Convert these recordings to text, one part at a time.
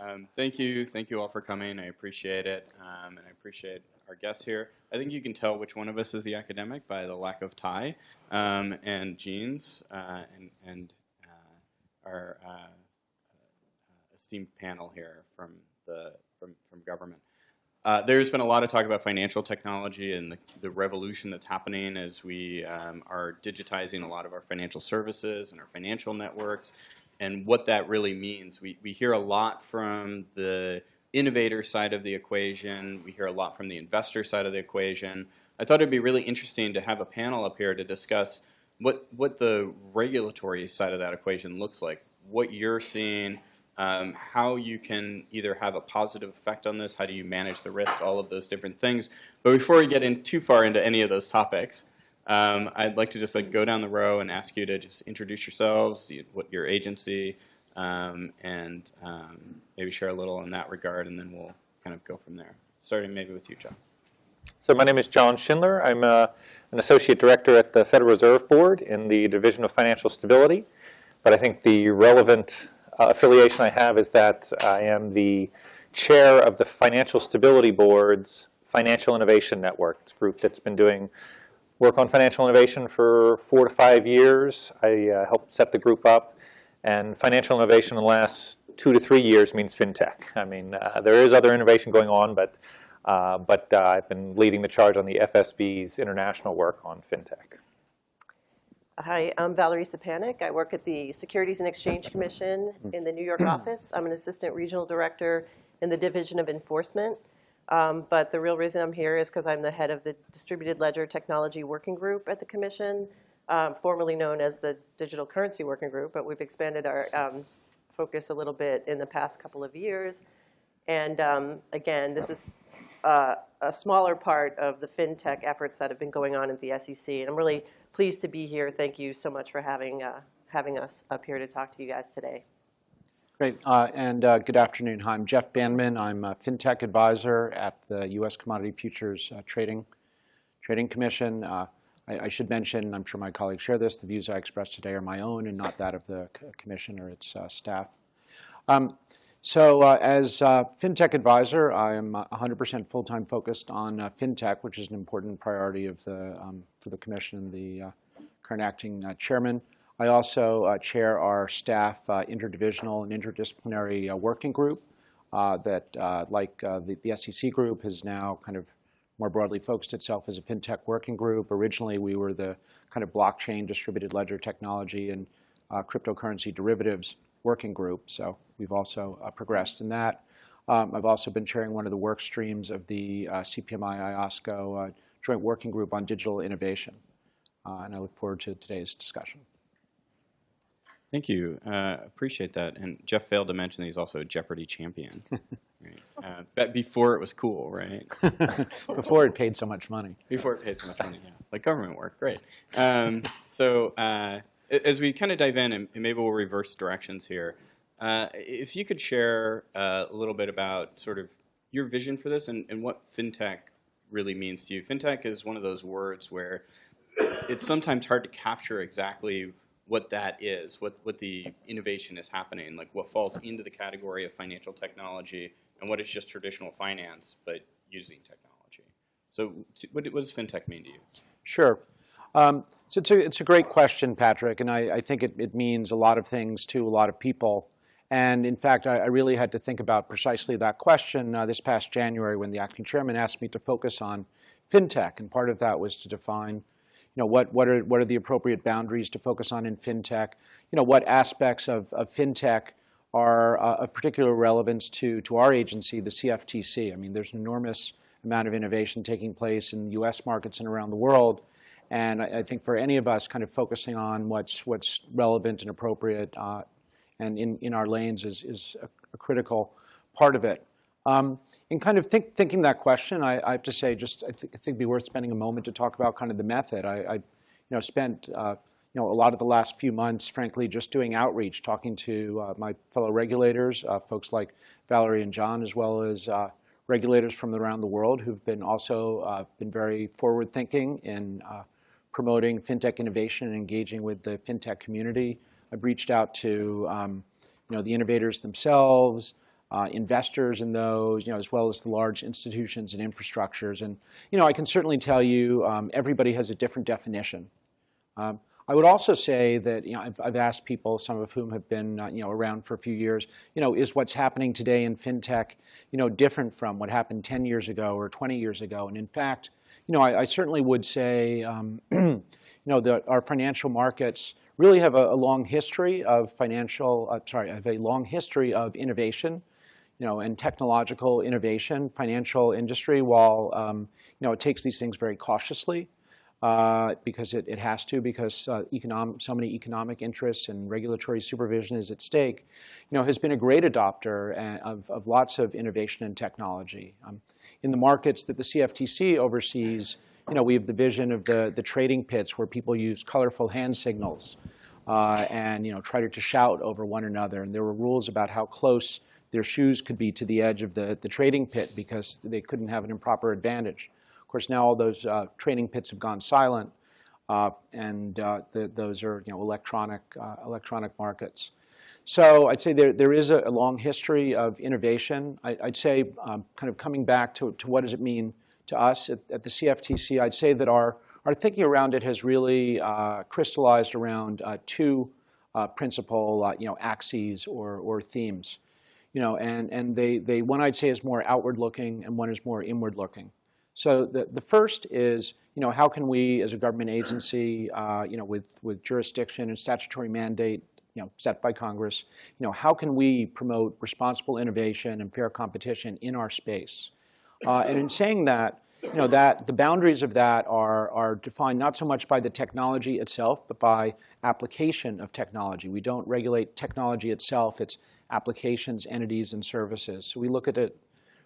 Um, thank you, thank you all for coming. I appreciate it, um, and I appreciate our guests here. I think you can tell which one of us is the academic by the lack of tie um, and jeans, uh, and, and uh, our uh, uh, esteemed panel here from the from, from government. Uh, there's been a lot of talk about financial technology and the, the revolution that's happening as we um, are digitizing a lot of our financial services and our financial networks and what that really means. We, we hear a lot from the innovator side of the equation. We hear a lot from the investor side of the equation. I thought it'd be really interesting to have a panel up here to discuss what, what the regulatory side of that equation looks like, what you're seeing, um, how you can either have a positive effect on this, how do you manage the risk, all of those different things. But before we get in too far into any of those topics, um, I'd like to just like go down the row and ask you to just introduce yourselves, what your agency, um, and um, maybe share a little in that regard, and then we'll kind of go from there. Starting maybe with you, John. So my name is John Schindler. I'm uh, an associate director at the Federal Reserve Board in the Division of Financial Stability. But I think the relevant uh, affiliation I have is that I am the chair of the Financial Stability Board's Financial Innovation Network, group that's been doing work on financial innovation for four to five years. I uh, helped set the group up. And financial innovation in the last two to three years means fintech. I mean, uh, there is other innovation going on, but, uh, but uh, I've been leading the charge on the FSB's international work on fintech. Hi, I'm Valerie Szczepanik. I work at the Securities and Exchange Commission in the New York office. I'm an assistant regional director in the Division of Enforcement. Um, but the real reason I'm here is because I'm the head of the Distributed Ledger Technology Working Group at the Commission, um, formerly known as the Digital Currency Working Group, but we've expanded our um, focus a little bit in the past couple of years. And um, again, this is uh, a smaller part of the fintech efforts that have been going on at the SEC. And I'm really pleased to be here. Thank you so much for having, uh, having us up here to talk to you guys today. Great, uh, and uh, good afternoon. Hi, I'm Jeff Bandman. I'm a FinTech advisor at the U.S. Commodity Futures uh, Trading, Trading Commission. Uh, I, I, should mention, I'm sure my colleagues share this, the views I express today are my own and not that of the commission or its uh, staff. Um, so uh, as FinTech advisor, I am 100% full-time focused on FinTech, which is an important priority of the, um, for the commission and the current acting chairman. I also uh, chair our staff uh, interdivisional and interdisciplinary uh, working group uh, that, uh, like uh, the, the, SEC group, has now kind of more broadly focused itself as a fintech working group. Originally, we were the kind of blockchain, distributed ledger technology, and cryptocurrency derivatives working group. So we've also progressed in that. Um, I've also been chairing one of the work streams of the CPMI IOSCO joint working group on digital innovation. and I look forward to today's discussion. Thank you. Uh, appreciate that. And Jeff failed to mention he's also a Jeopardy champion. right? uh, before it was cool, right? before it paid so much money. Before it paid so much money, yeah. Like government work, great. Um, so uh, as we kind of dive in, and maybe we'll reverse directions here, uh, if you could share uh, a little bit about sort of your vision for this and, and what fintech really means to you. Fintech is one of those words where it's sometimes hard to capture exactly what that is, what, what the innovation is happening, like what falls into the category of financial technology and what is just traditional finance, but using technology. So what, does fintech mean to you? Sure. Um, so it's a, it's a great question, Patrick, and I, I think it, it means a lot of things to a lot of people. And in fact, I, I really had to think about precisely that question uh, this past January when the acting chairman asked me to focus on fintech. And part of that was to define you know, what, what, are, what are the appropriate boundaries to focus on in fintech? You know, what aspects of, of fintech are uh, of particular relevance to, to our agency, the CFTC. I mean, there's an enormous amount of innovation taking place in US markets and around the world. And I, I think for any of us kind of focusing on what's, what's relevant and appropriate uh, and in, in our lanes is, is a, a critical part of it. Um, in kind of think, thinking that question, I, I, have to say, just I, th I, think it'd be worth spending a moment to talk about kind of the method. I, I you know, spent uh, you know a lot of the last few months, frankly, just doing outreach, talking to uh, my fellow regulators, uh, folks like Valerie and John, as well as uh, regulators from around the world who've been also uh, been very forward-thinking in uh, promoting fintech innovation and engaging with the fintech community. I've reached out to um, you know the innovators themselves. Uh, investors in those, you know, as well as the large institutions and infrastructures. And you know, I can certainly tell you, um, everybody has a different definition. Um, I would also say that you know I've, I've, asked people, some of whom have been uh, you know around for a few years, you know, is what's happening today in fintech, you know, different from what happened 10 years ago or 20 years ago? And in fact, you know, I, I certainly would say, um, you know, that our financial markets really have a, a long history of financial, uh, sorry, have a long history of innovation, you know, and technological innovation. Financial industry, while um, you know, it takes these things very cautiously uh, because it, it has to, because uh, economic, so many economic interests and regulatory supervision is at stake, you know, has been a great adopter uh, of, of lots of innovation and technology. Um, in the markets that the CFTC oversees, you know, we have the vision of the, the trading pits where people use colorful hand signals uh, and, you know, try to, to shout over one another. And there were rules about how close their shoes could be to the edge of the, the trading pit because they couldn't have an improper advantage. Of course, now all those uh, trading pits have gone silent, uh, and uh, the, those are you know electronic uh, electronic markets. So I'd say there there is a, a long history of innovation. I, would say um, kind of coming back to, to what does it mean to us at, at the CFTC. I'd say that our our thinking around it has really uh, crystallized around uh, two principal you know axes or or themes you know, and, and they, they, one I'd say is more outward looking and one is more inward looking. So the, the first is, you know, how can we as a government agency, uh, you know, with, with jurisdiction and statutory mandate, you know, set by Congress, you know, how can we promote responsible innovation and fair competition in our space? Uh, and in saying that, you know, that the boundaries of that are, are defined not so much by the technology itself, but by application of technology. We don't regulate technology itself, it's applications, entities, and services. So we look at it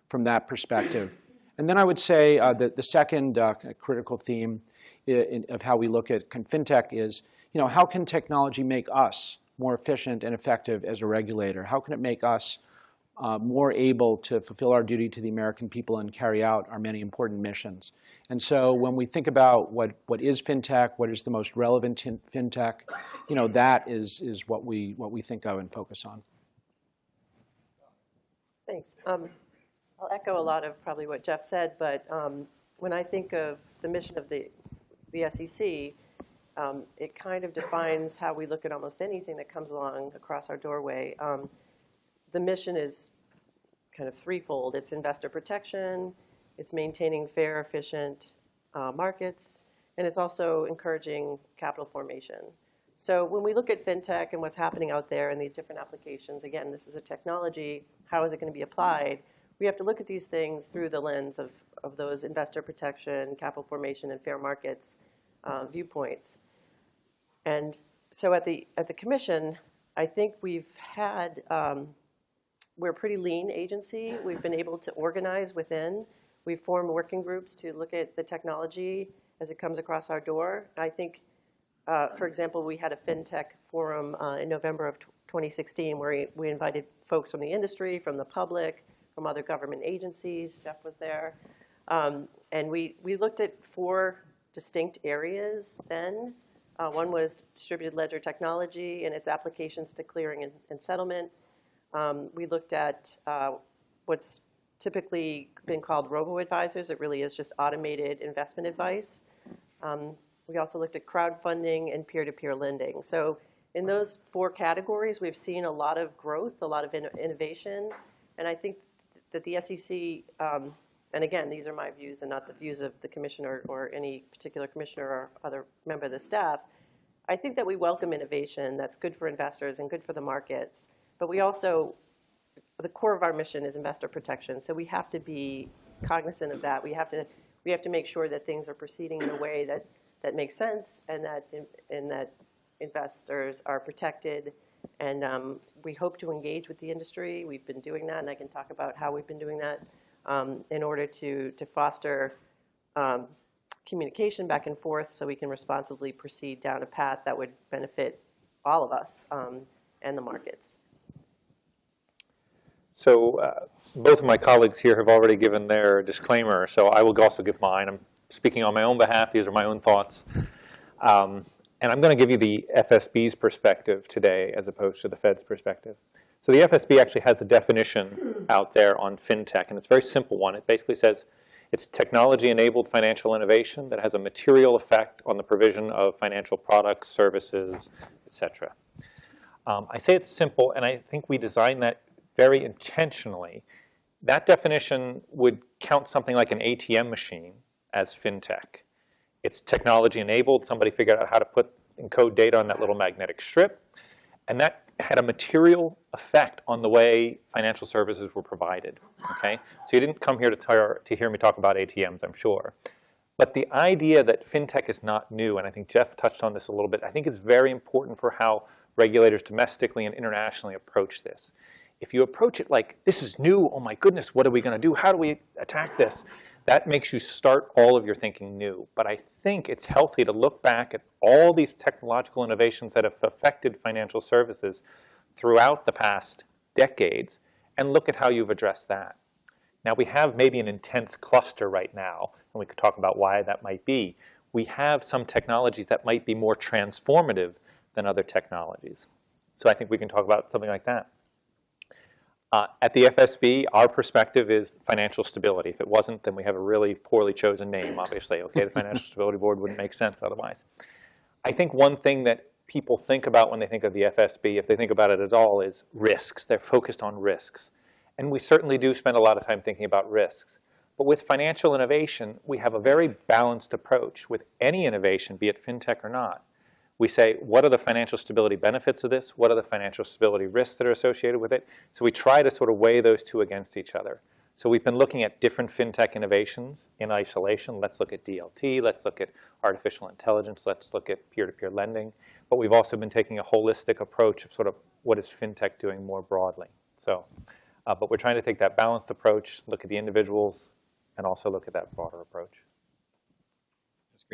from that perspective. And then I would say uh, that the second uh, critical theme in, of how we look at fintech is, you know, how can technology make us more efficient and effective as a regulator? How can it make us uh, more able to fulfill our duty to the American people and carry out our many important missions? And so when we think about what, what is fintech, what is the most relevant fintech, you know, that is, is what, we, what we think of and focus on. Thanks. Um, I'll echo a lot of probably what Jeff said, but um, when I think of the mission of the, the SEC, um, it kind of defines how we look at almost anything that comes along across our doorway. The mission is kind of threefold. It's investor protection, it's maintaining fair, efficient uh, markets, and it's also encouraging capital formation. So when we look at fintech and what's happening out there and the different applications, again, this is a technology, how is it going to be applied? We have to look at these things through the lens of, of those investor protection, capital formation, and fair markets uh, viewpoints. And so at the, at the commission, I think we've had, um, we're a pretty lean agency. We've been able to organize within. We form working groups to look at the technology as it comes across our door. I think uh, for example, we had a FinTech forum uh, in November of 2016 where we invited folks from the industry, from the public, from other government agencies. Jeff was there. Um, and we, we looked at four distinct areas then. Uh, one was distributed ledger technology and its applications to clearing and, and settlement. Um, we looked at uh, what's typically been called robo-advisors. It really is just automated investment advice. Um, we also looked at crowdfunding and peer-to-peer lending. So in those four categories, we've seen a lot of growth, a lot of in innovation, and I think that the SEC, um, and again, these are my views and not the views of the commissioner or any particular commissioner or other member of the staff, I think that we welcome innovation that's good for investors and good for the markets, but we also, the core of our mission is investor protection, so we have to be cognizant of that. We have to, we have to make sure that things are proceeding in a way that that makes sense and that, and that investors are protected. And um, we hope to engage with the industry. We've been doing that, and I can talk about how we've been doing that um, in order to, to foster um, communication back and forth so we can responsibly proceed down a path that would benefit all of us um, and the markets. So uh, both of my colleagues here have already given their disclaimer, so I will also give mine. I'm speaking on my own behalf. These are my own thoughts. Um, and I'm going to give you the FSB's perspective today as opposed to the Fed's perspective. So the FSB actually has a definition out there on fintech, and it's a very simple one. It basically says it's technology-enabled financial innovation that has a material effect on the provision of financial products, services, et cetera. Um, I say it's simple, and I think we designed that very intentionally. That definition would count something like an ATM machine as fintech. It's technology enabled. Somebody figured out how to put encode data on that little magnetic strip. And that had a material effect on the way financial services were provided. Okay? So you didn't come here to, tar- to hear me talk about ATMs, I'm sure. But the idea that fintech is not new, and I think Jeff touched on this a little bit, I think is very important for how regulators domestically and internationally approach this. If you approach it like, this is new, oh my goodness, what are we going to do? How do we attack this? That makes you start all of your thinking new. But I think it's healthy to look back at all these technological innovations that have affected financial services throughout the past decades and look at how you've addressed that. Now, we have maybe an intense cluster right now, and we could talk about why that might be. We have some technologies that might be more transformative than other technologies. So I think we can talk about something like that. Uh, at the FSB, our perspective is financial stability. If it wasn't, then we have a really poorly chosen name, obviously. Okay, the Financial Stability Board wouldn't make sense otherwise. I think one thing that people think about when they think of the FSB, if they think about it at all, is risks. They're focused on risks. And we certainly do spend a lot of time thinking about risks. But with financial innovation, we have a very balanced approach with any innovation, be it fintech or not we say, what are the financial stability benefits of this? What are the financial stability risks that are associated with it? So we try to sort of weigh those two against each other. So we've been looking at different fintech innovations in isolation. Let's look at DLT. Let's look at artificial intelligence. Let's look at peer-to-peer -peer lending. But we've also been taking a holistic approach of sort of what is fintech doing more broadly. So, uh, but we're trying to take that balanced approach, look at the individuals, and also look at that broader approach.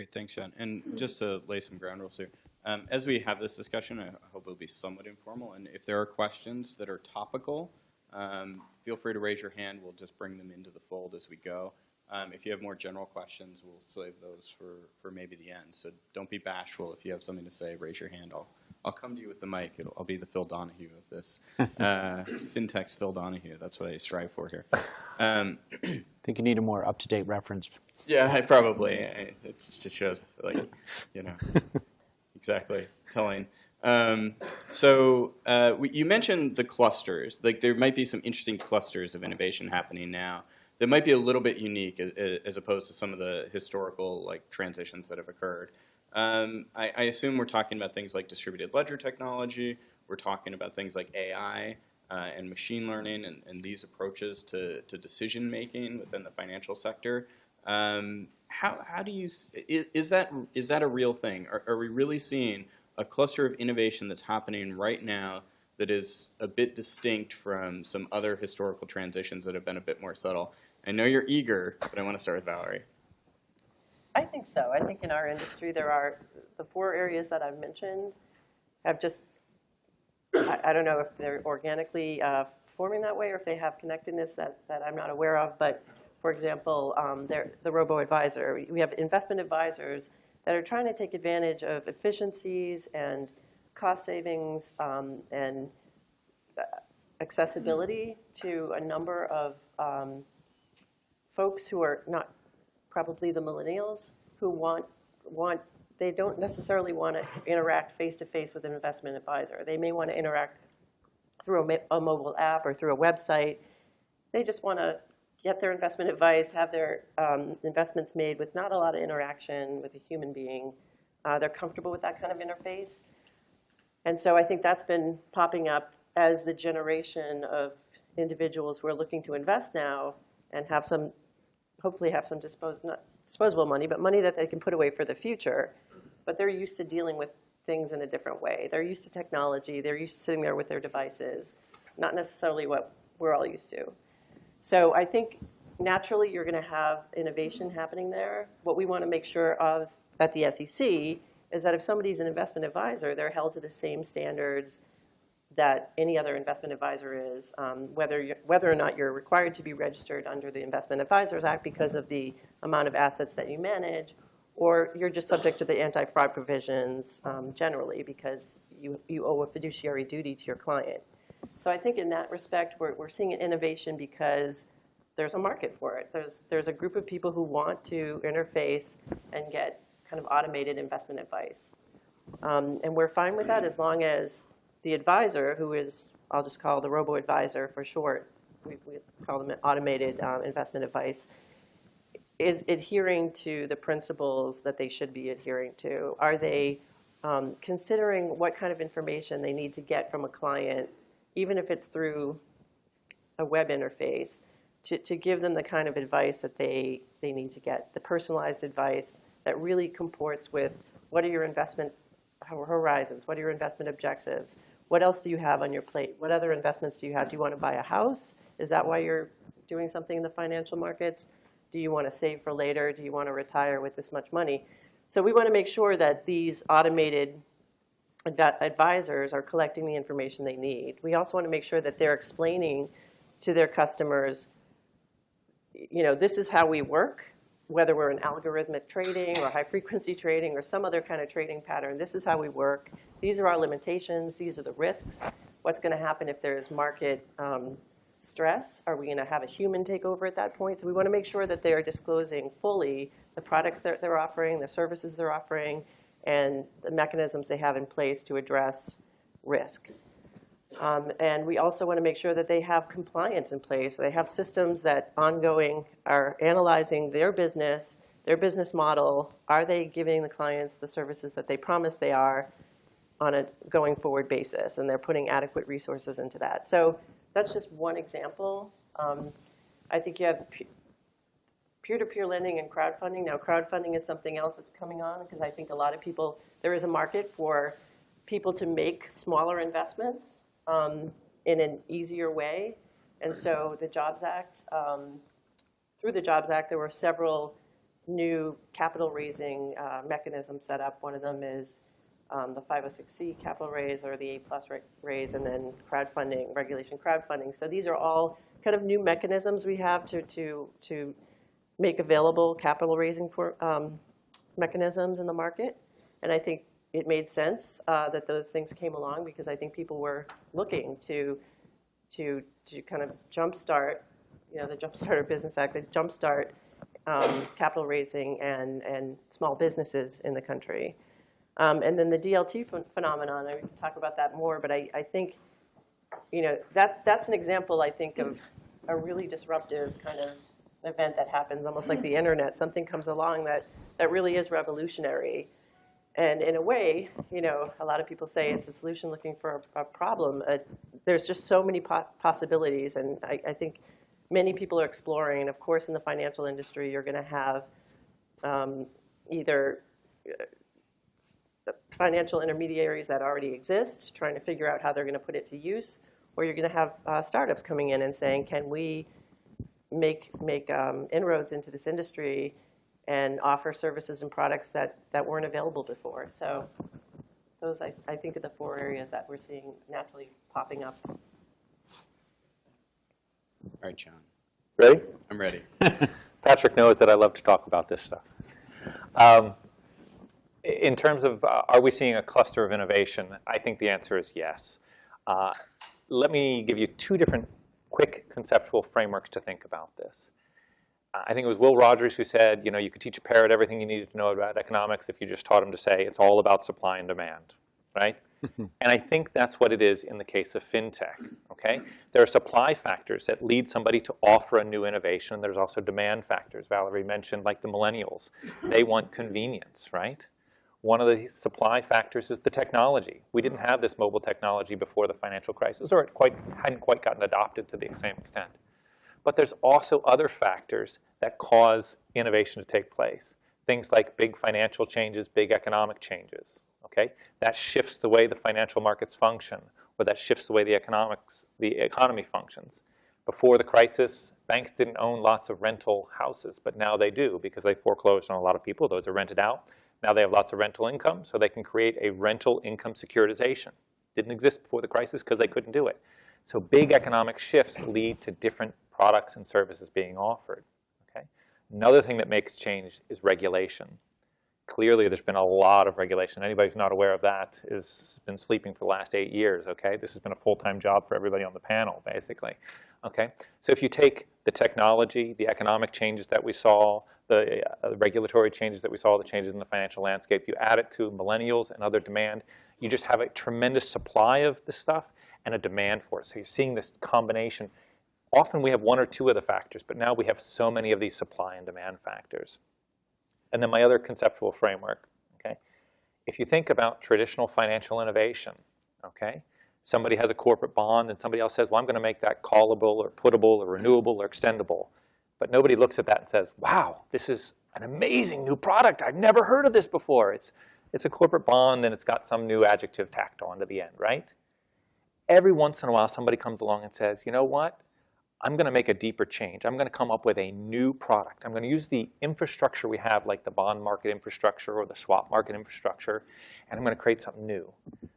Great. Thanks, John. And just to lay some ground rules here, um, as we have this discussion, I hope it'll be somewhat informal. And if there are questions that are topical, um, feel free to raise your hand. We'll just bring them into the fold as we go. Um, if you have more general questions, we'll save those for, for maybe the end. So don't be bashful. If you have something to say, raise your hand. I'll, I'll come to you with the mic. It'll, I'll be the Phil Donahue of this. Uh, FinTech's Phil Donahue. That's what I strive for here. Um, I think you need a more up-to-date reference. Yeah, I probably. I, it just shows, like, you know. exactly. Telling. Um, so uh, we, you mentioned the clusters. Like there might be some interesting clusters of innovation happening now that might be a little bit unique as, as opposed to some of the historical like transitions that have occurred. Um, I, I, assume we're talking about things like distributed ledger technology. We're talking about things like AI uh, and machine learning and, and these approaches to, to decision making within the financial sector. Um, how, how do you, is, is, that, is that a real thing? Are, are we really seeing a cluster of innovation that's happening right now that is a bit distinct from some other historical transitions that have been a bit more subtle? I know you're eager, but I want to start with Valerie. I think so. I think in our industry there are the four areas that I've mentioned have just, I, I don't know if they're organically uh, forming that way or if they have connectedness that, that I'm not aware of, but for example, um, the robo-advisor. We have investment advisors that are trying to take advantage of efficiencies and cost savings um, and uh, accessibility to a number of um, folks who are not probably the millennials who want want they don't necessarily want to interact face to face with an investment advisor. They may want to interact through a, a mobile app or through a website. They just want to get their investment advice, have their um, investments made with not a lot of interaction with a human being. Uh, they're comfortable with that kind of interface. And so I think that's been popping up as the generation of individuals who are looking to invest now and have some, hopefully have some dispos disposable money, but money that they can put away for the future. But they're used to dealing with things in a different way. They're used to technology. They're used to sitting there with their devices, not necessarily what we're all used to. So I think naturally you're going to have innovation happening there. What we want to make sure of at the SEC is that if somebody's an investment advisor, they're held to the same standards that any other investment advisor is, um, whether, whether or not you're required to be registered under the Investment Advisors Act because of the amount of assets that you manage, or you're just subject to the anti-fraud provisions um, generally because you, you owe a fiduciary duty to your client. So I think in that respect, we're, we're seeing an innovation because there's a market for it. There's, there's a group of people who want to interface and get kind of automated investment advice. Um, and we're fine with that as long as the advisor, who is, I'll just call the robo-advisor for short, we, we call them automated um, investment advice, is adhering to the principles that they should be adhering to. Are they um, considering what kind of information they need to get from a client, even if it's through a web interface, to, to give them the kind of advice that they, they need to get, the personalized advice that really comports with what are your investment horizons, what are your investment objectives, what else do you have on your plate, what other investments do you have? Do you want to buy a house? Is that why you're doing something in the financial markets? Do you want to save for later? Do you want to retire with this much money? So we want to make sure that these automated advisors are collecting the information they need. We also want to make sure that they're explaining to their customers, you know, this is how we work, whether we're in algorithmic trading or high frequency trading or some other kind of trading pattern. This is how we work. These are our limitations. These are the risks. What's going to happen if there's market um, stress? Are we going to have a human take over at that point? So we want to make sure that they're disclosing fully the products that they're offering, the services they're offering, and the mechanisms they have in place to address risk. Um, and we also want to make sure that they have compliance in place. They have systems that ongoing are analyzing their business, their business model. Are they giving the clients the services that they promise they are on a going forward basis? And they're putting adequate resources into that. So that's just one example. Um, I think you have peer-to-peer lending and crowdfunding. Now, crowdfunding is something else that's coming on because I think a lot of people, there is a market for people to make smaller investments um, in an easier way. And so the Jobs Act, um, through the Jobs Act, there were several new capital raising uh, mechanisms set up. One of them is um, the 506c capital raise or the A plus raise, and then crowdfunding, regulation crowdfunding. So these are all kind of new mechanisms we have to to to make available capital raising for um, mechanisms in the market. And I think it made sense uh, that those things came along because I think people were looking to to to kind of jumpstart, you know, the Jumpstart Business Act, the jumpstart um, capital raising and and small businesses in the country. Um, and then the DLT ph- phenomenon, I can talk about that more, but I, I think, you know, that that's an example, I think, of a really disruptive kind of event that happens, almost like the internet. Something comes along that, that really is revolutionary. And in a way, you know, a lot of people say it's a solution looking for a, a problem. Uh, there's just so many po- possibilities, and I, I think many people are exploring. And of course, in the financial industry, you're going to have um, either uh, financial intermediaries that already exist, trying to figure out how they're going to put it to use, or you're going to have uh, startups coming in and saying, can we make make um, inroads into this industry and offer services and products that, that weren't available before. So those, I, I think, are the four areas that we're seeing naturally popping up. All right, John. Ready? I'm ready. Patrick knows that I love to talk about this stuff. Um, in terms of uh, are we seeing a cluster of innovation, I think the answer is yes. Uh, let me give you two different quick conceptual frameworks to think about this. I think it was Will Rogers who said, you know, you could teach a parrot everything you needed to know about economics if you just taught him to say it's all about supply and demand, right? and I think that's what it is in the case of fintech, okay? There are supply factors that lead somebody to offer a new innovation. There's also demand factors. Valerie mentioned like the millennials. They want convenience, right? One of the supply factors is the technology. We didn't have this mobile technology before the financial crisis, or it quite hadn't quite gotten adopted to the same extent. But there's also other factors that cause innovation to take place. Things like big financial changes, big economic changes. Okay, that shifts the way the financial markets function, or that shifts the way the economics, the economy functions. Before the crisis, banks didn't own lots of rental houses, but now they do because they foreclosed on a lot of people. Those are rented out. Now they have lots of rental income, so they can create a rental income securitization. Didn't exist before the crisis because they couldn't do it. So big economic shifts lead to different products and services being offered. Okay? Another thing that makes change is regulation. clearly there's been a lot of regulation. Anybody who's not aware of that has been sleeping for the last eight years, okay? This has been a full-time job for everybody on the panel, basically, okay? So if you take the technology, the economic changes that we saw, the uh, regulatory changes that we saw, the changes in the financial landscape, you add it to millennials and other demand, you just have a tremendous supply of this stuff and a demand for it. So you're seeing this combination. Often we have one or two of the factors, but now we have so many of these supply and demand factors. And then my other conceptual framework, okay? If you think about traditional financial innovation, okay? Somebody has a corporate bond and somebody else says, well, I'm going to make that callable or puttable or renewable or extendable. But nobody looks at that and says, wow, this is an amazing new product. I've never heard of this before. It's, it's a corporate bond and it's got some new adjective tacked on to the end, right? Every once in a while, somebody comes along and says, you know what? I'm going to make a deeper change. I'm going to come up with a new product. I'm going to use the infrastructure we have, like the bond market infrastructure or the swap market infrastructure, and I'm going to create something new.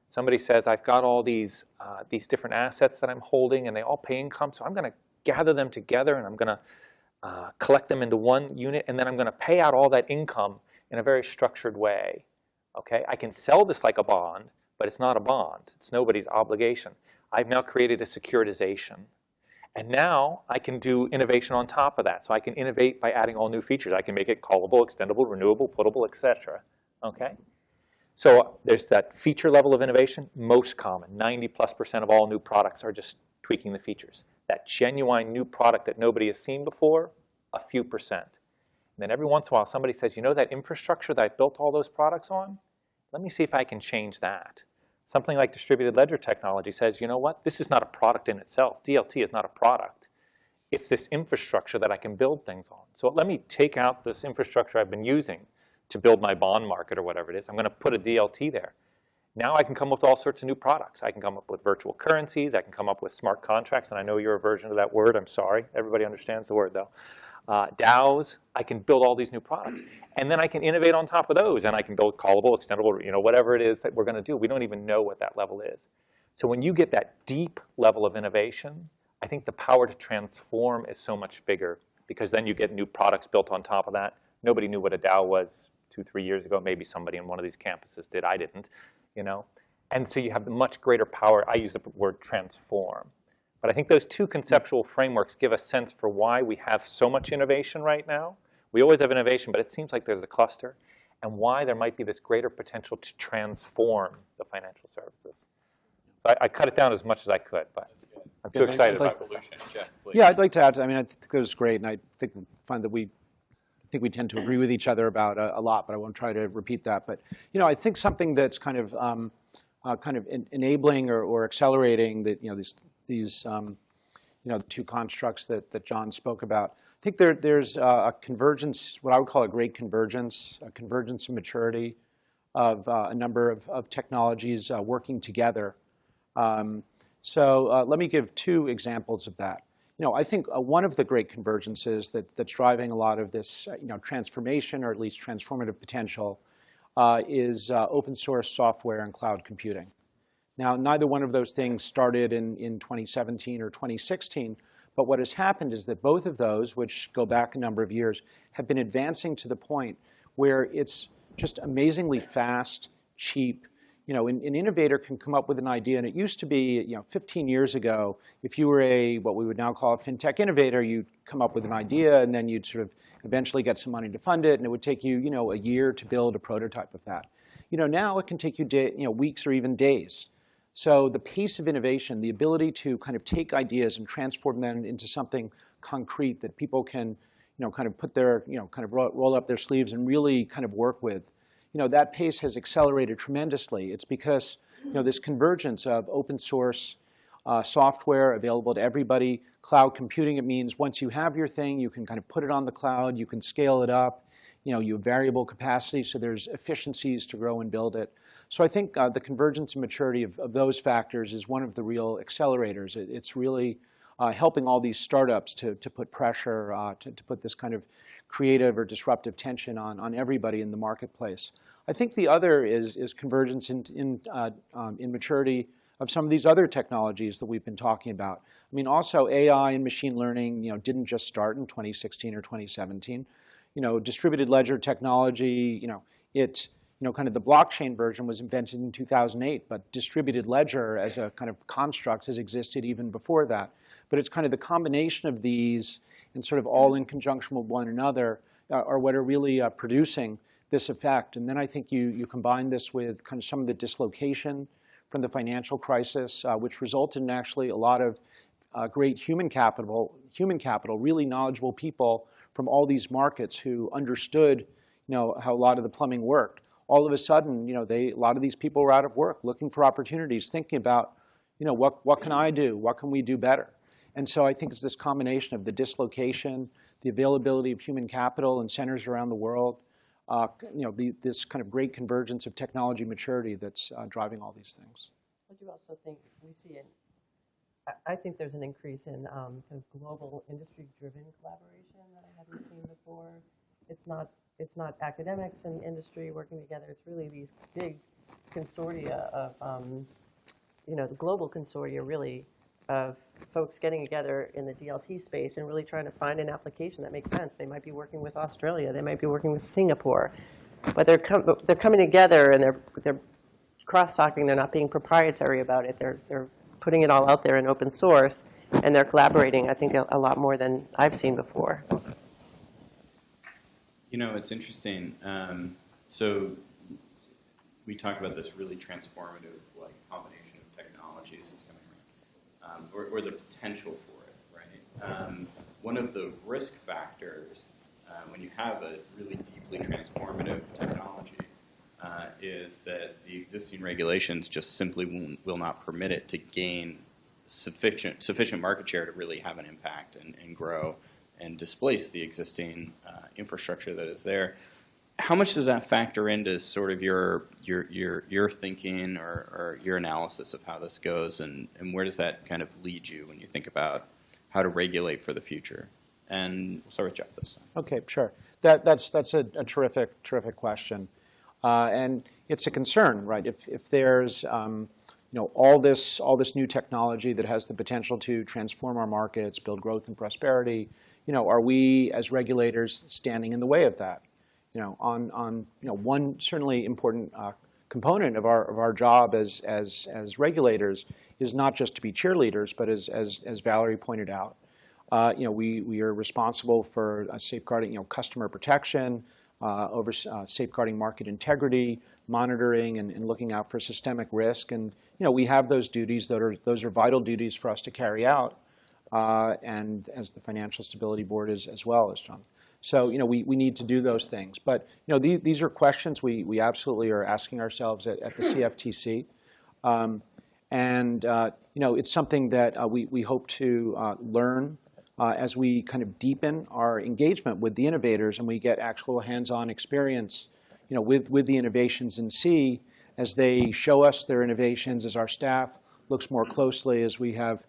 Somebody says, I've got all these, uh, these different assets that I'm holding, and they all pay income, so I'm going to gather them together, and I'm going to uh, collect them into one unit, and then I'm going to pay out all that income in a very structured way. Okay, I can sell this like a bond, but it's not a bond. It's nobody's obligation. I've now created a securitization and now I can do innovation on top of that. So I can innovate by adding all new features. I can make it callable, extendable, renewable, puttable, etc. Okay? So there's that feature level of innovation, most common. 90 plus percent of all new products are just tweaking the features. That genuine new product that nobody has seen before, a few percent. And then every once in a while somebody says, you know that infrastructure that I built all those products on? Let me see if I can change that. Something like distributed ledger technology says, you know what, this is not a product in itself. DLT is not a product. It's this infrastructure that I can build things on. So let me take out this infrastructure I've been using to build my bond market or whatever it is. I'm going to put a DLT there. Now I can come up with all sorts of new products. I can come up with virtual currencies. I can come up with smart contracts. And I know you're a version of that word. I'm sorry. Everybody understands the word, though uh, DAOs. I can build all these new products. And then I can innovate on top of those. And I can build callable, extendable, you know, whatever it is that we're going to do. We don't even know what that level is. So when you get that deep level of innovation, I think the power to transform is so much bigger because then you get new products built on top of that. Nobody knew what a DAO was two, three years ago. Maybe somebody in one of these campuses did. I didn't, you know. And so you have much greater power. I use the word transform. But I think those two conceptual frameworks give a sense for why we have so much innovation right now. We always have innovation, but it seems like there's a cluster, and why there might be this greater potential to transform the financial services. So I, I cut it down as much as I could, but I'm too Yeah, excited like- about evolution. Jeff. Yeah, I'd like to add, I mean, I think that was great, and I think, find that we, I think we tend to agree with each other about a, a lot, but I won't try to repeat that. But, you know, I think something that's kind of, um, uh, kind of en- enabling or, or accelerating the, you know, these, these, um, you know, the two constructs that, that John spoke about. I think there, there's a convergence, what I would call a great convergence, a convergence of maturity of uh, a number of, of technologies uh, working together. Um, so uh, let me give two examples of that. You know, I think uh, one of the great convergences that, that's driving a lot of this, uh, you know, transformation or at least transformative potential is open source software and cloud computing. Now, neither one of those things started in, in 2017 or 2016, but what has happened is that both of those, which go back a number of years, have been advancing to the point where it's just amazingly fast, cheap. You know, an, an innovator can come up with an idea, and it used to be, you know, 15 years ago, if you were a, what we would now call a fintech innovator, you'd come up with an idea, and then you'd sort of eventually get some money to fund it, and it would take you, you know, a year to build a prototype of that. You know, now it can take you, you know, weeks or even days. So the pace of innovation, the ability to kind of take ideas and transform them into something concrete that people can, you know, kind of put their, you know, kind of roll, up their sleeves and really kind of work with, you know, that pace has accelerated tremendously. It's because, you know, this convergence of open source uh, software available to everybody, cloud computing, it means once you have your thing, you can kind of put it on the cloud, you can scale it up, you know, you have variable capacity, so there's efficiencies to grow and build it. So I think uh, the convergence and maturity of, of, those factors is one of the real accelerators. It, it's really uh, helping all these startups to, to put pressure, uh, to, to put this kind of creative or disruptive tension on, on everybody in the marketplace. I think the other is, is convergence in, in, uh, um, in maturity of some of these other technologies that we've been talking about. I mean, also AI and machine learning, you know, didn't just start in 2016 or 2017. You know, distributed ledger technology, you know, it, you know, kind of the blockchain version was invented in 2008, but distributed ledger as a kind of construct has existed even before that. But it's kind of the combination of these and sort of all in conjunction with one another uh, are what are really uh, producing this effect. And then I think you, you combine this with kind of some of the dislocation from the financial crisis, uh, which resulted in actually a lot of uh, great human capital, human capital, really knowledgeable people from all these markets who understood, you know, how a lot of the plumbing worked. All of a sudden, you know, they, a lot of these people were out of work, looking for opportunities, thinking about, you know, what, what can I do? What can we do better? And so I think it's this combination of the dislocation, the availability of human capital in centers around the world, uh, you know, the, this kind of great convergence of technology maturity that's uh, driving all these things. I do also think we see an, I- think there's an increase in um, kind of global industry-driven collaboration that I hadn't seen before. It's not, it's not academics and industry working together, it's really these big consortia of, um, you know, the global consortia really of folks getting together in the DLT space and really trying to find an application that makes sense. They might be working with Australia, they might be working with Singapore, but they're, com- they're coming together and they're, they're cross-talking, they're not being proprietary about it, they're, they're putting it all out there in open source, and they're collaborating, I think, a, a lot more than I've seen before. You know, it's interesting. Um, so we talk about this really transformative like combination of technologies that's coming around, um, or, or the potential for it, right? Um, one of the risk factors uh, when you have a really deeply transformative technology uh, is that the existing regulations just simply will, will not permit it to gain sufficient sufficient market share to really have an impact and, and grow and displace the existing uh, infrastructure that is there. How much does that factor into sort of your your your your thinking or, or your analysis of how this goes, and, and where does that kind of lead you when you think about how to regulate for the future? And we'll start with Jeff this time. Okay, sure. That, that's, that's a, a terrific, terrific question. Uh, and it's a concern, right? If, if there's um, you know, all, this, all this new technology that has the potential to transform our markets, build growth and prosperity, you know, are we as regulators standing in the way of that? You know, on, on you know, one certainly important uh, component of our, of our job as, as, as regulators is not just to be cheerleaders, but as, as, as Valerie pointed out, uh, you know, we, we are responsible for uh, safeguarding, you know, customer protection, uh, over uh, safeguarding market integrity, monitoring and, and, looking out for systemic risk. And, you know, we have those duties that are, those are vital duties for us to carry out. Uh, and as the Financial Stability Board is as well as John. So, you know, we, we need to do those things. But, you know, the, these are questions we, we absolutely are asking ourselves at, at the CFTC. Um, and, uh, you know, it's something that uh, we, we hope to learn uh, as we kind of deepen our engagement with the innovators and we get actual hands-on experience you know, with, with the innovations and see as they show us their innovations, as our staff looks more closely, as we have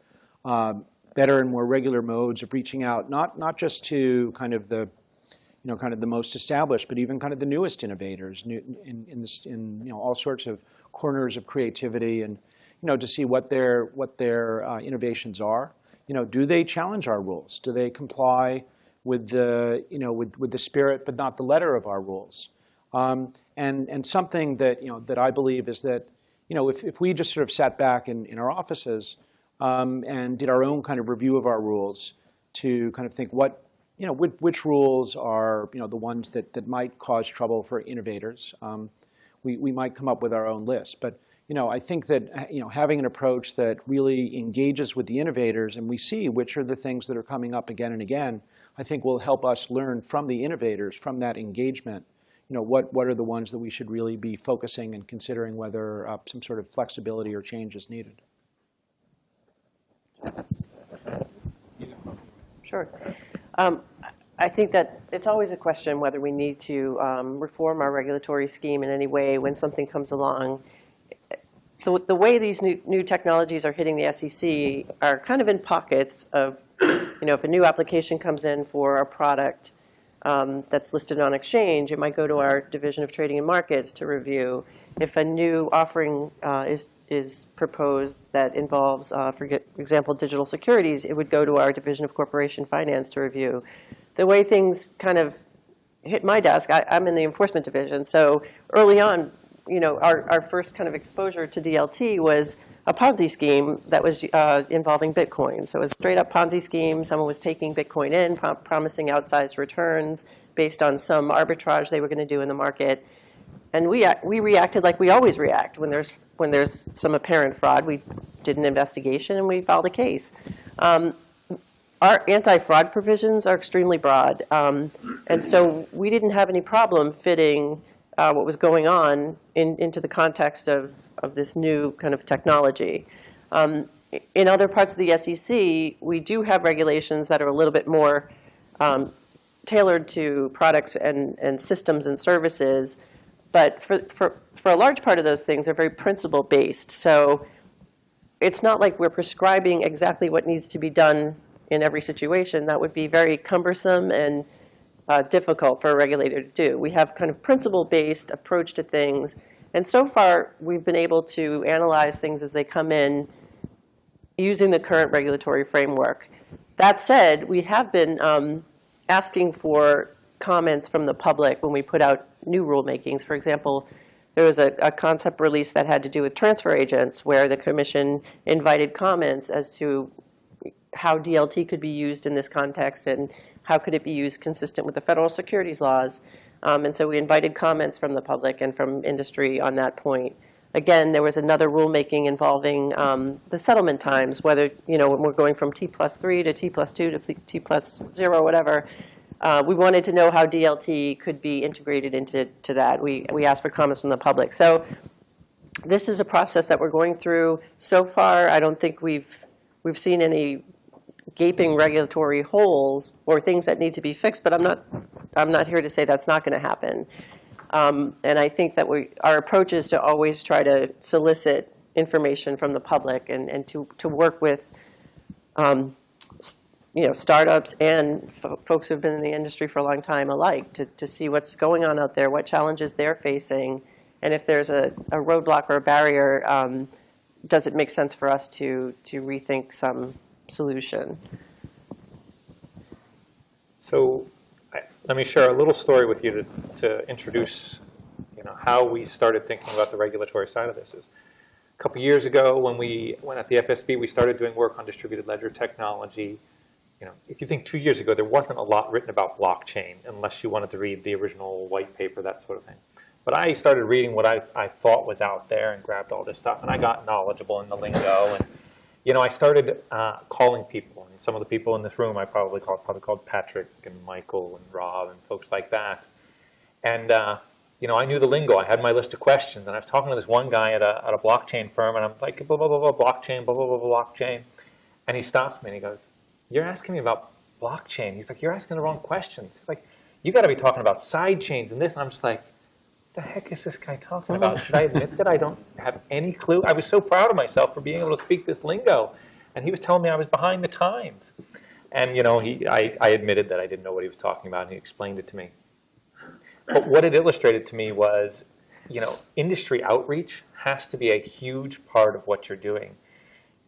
uh, better and more regular modes of reaching out, not, not just to kind of the, you know, kind of the most established, but even kind of the newest innovators new, in, in, this, in you know, all sorts of corners of creativity and, you know, to see what their, what their uh, innovations are you know, do they challenge our rules? Do they comply with the, you know, with, with the spirit but not the letter of our rules? Um, and, and something that, you know, that I believe is that, you know, if, if we just sort of sat back in, in our offices um, and did our own kind of review of our rules to kind of think what, you know, which, which rules are, you know, the ones that, that might cause trouble for innovators, um, we, we might come up with our own list. But you know, I think that you know, having an approach that really engages with the innovators and we see which are the things that are coming up again and again, I think will help us learn from the innovators, from that engagement, you know, what, what are the ones that we should really be focusing and considering whether uh, some sort of flexibility or change is needed. Sure. Um, I think that it's always a question whether we need to um, reform our regulatory scheme in any way when something comes along the, the way these new, new technologies are hitting the SEC are kind of in pockets of, you know, if a new application comes in for a product um, that's listed on exchange, it might go to our Division of Trading and Markets to review. If a new offering uh, is, is proposed that involves, uh, for example, digital securities, it would go to our Division of Corporation Finance to review. The way things kind of hit my desk, I, I'm in the enforcement division. So early on, you know, our, our first kind of exposure to DLT was a Ponzi scheme that was uh, involving Bitcoin. So it was a straight up Ponzi scheme. Someone was taking Bitcoin in, prom- promising outsized returns based on some arbitrage they were going to do in the market. And we, we reacted like we always react when there's, when there's some apparent fraud. We did an investigation and we filed a case. Um, our anti-fraud provisions are extremely broad. Um, and so we didn't have any problem fitting uh, what was going on in, into the context of, of this new kind of technology. Um, in other parts of the SEC, we do have regulations that are a little bit more um, tailored to products and, and systems and services. But for, for, for a large part of those things, they're very principle-based. So it's not like we're prescribing exactly what needs to be done in every situation. That would be very cumbersome and uh, difficult for a regulator to do. We have kind of principle-based approach to things. And so far, we've been able to analyze things as they come in using the current regulatory framework. That said, we have been um, asking for comments from the public when we put out new rulemakings. For example, there was a, a concept release that had to do with transfer agents where the commission invited comments as to how DLT could be used in this context and how could it be used consistent with the federal securities laws. Um, and so we invited comments from the public and from industry on that point. Again, there was another rulemaking involving um, the settlement times, whether, you know, when we're going from T plus three to T plus two to T plus zero, whatever. Uh, we wanted to know how DLT could be integrated into to that. We, we asked for comments from the public. So this is a process that we're going through. So far, I don't think we've, we've seen any gaping regulatory holes or things that need to be fixed, but I'm not, I'm not here to say that's not going to happen. Um, and I think that we, our approach is to always try to solicit information from the public and, and to, to work with um, you know, startups and fo- folks who've been in the industry for a long time alike to, to see what's going on out there, what challenges they're facing, and if there's a, a roadblock or a barrier, um, does it make sense for us to, to rethink some solution? So I- let me share a little story with you to, to introduce, you know, how we started thinking about the regulatory side of this. Is a couple years ago, when we went at the FSB, we started doing work on distributed ledger technology. You know, if you think two years ago, there wasn't a lot written about blockchain, unless you wanted to read the original white paper, that sort of thing. But I started reading what I, I thought was out there and grabbed all this stuff, and I got knowledgeable in the lingo. And you know, I started uh, calling people. And some of the people in this room I probably called, probably called Patrick and Michael and Rob and folks like that. And uh, you know, I knew the lingo. I had my list of questions, and I was talking to this one guy at a, at a blockchain firm, and I'm like, blah blah blah blah blockchain, blah blah blah blah blockchain, and he stops me and he goes, "You're asking me about blockchain." He's like, "You're asking the wrong questions." He's like, "You got to be talking about side chains and this." And I'm just like, the heck is this guy talking about? Should I admit that I don't have any clue? I was so proud of myself for being able to speak this lingo. And he was telling me I was behind the times. And, you know, he, I, I admitted that I didn't know what he was talking about, and he explained it to me. But what it illustrated to me was, you know, industry outreach has to be a huge part of what you're doing.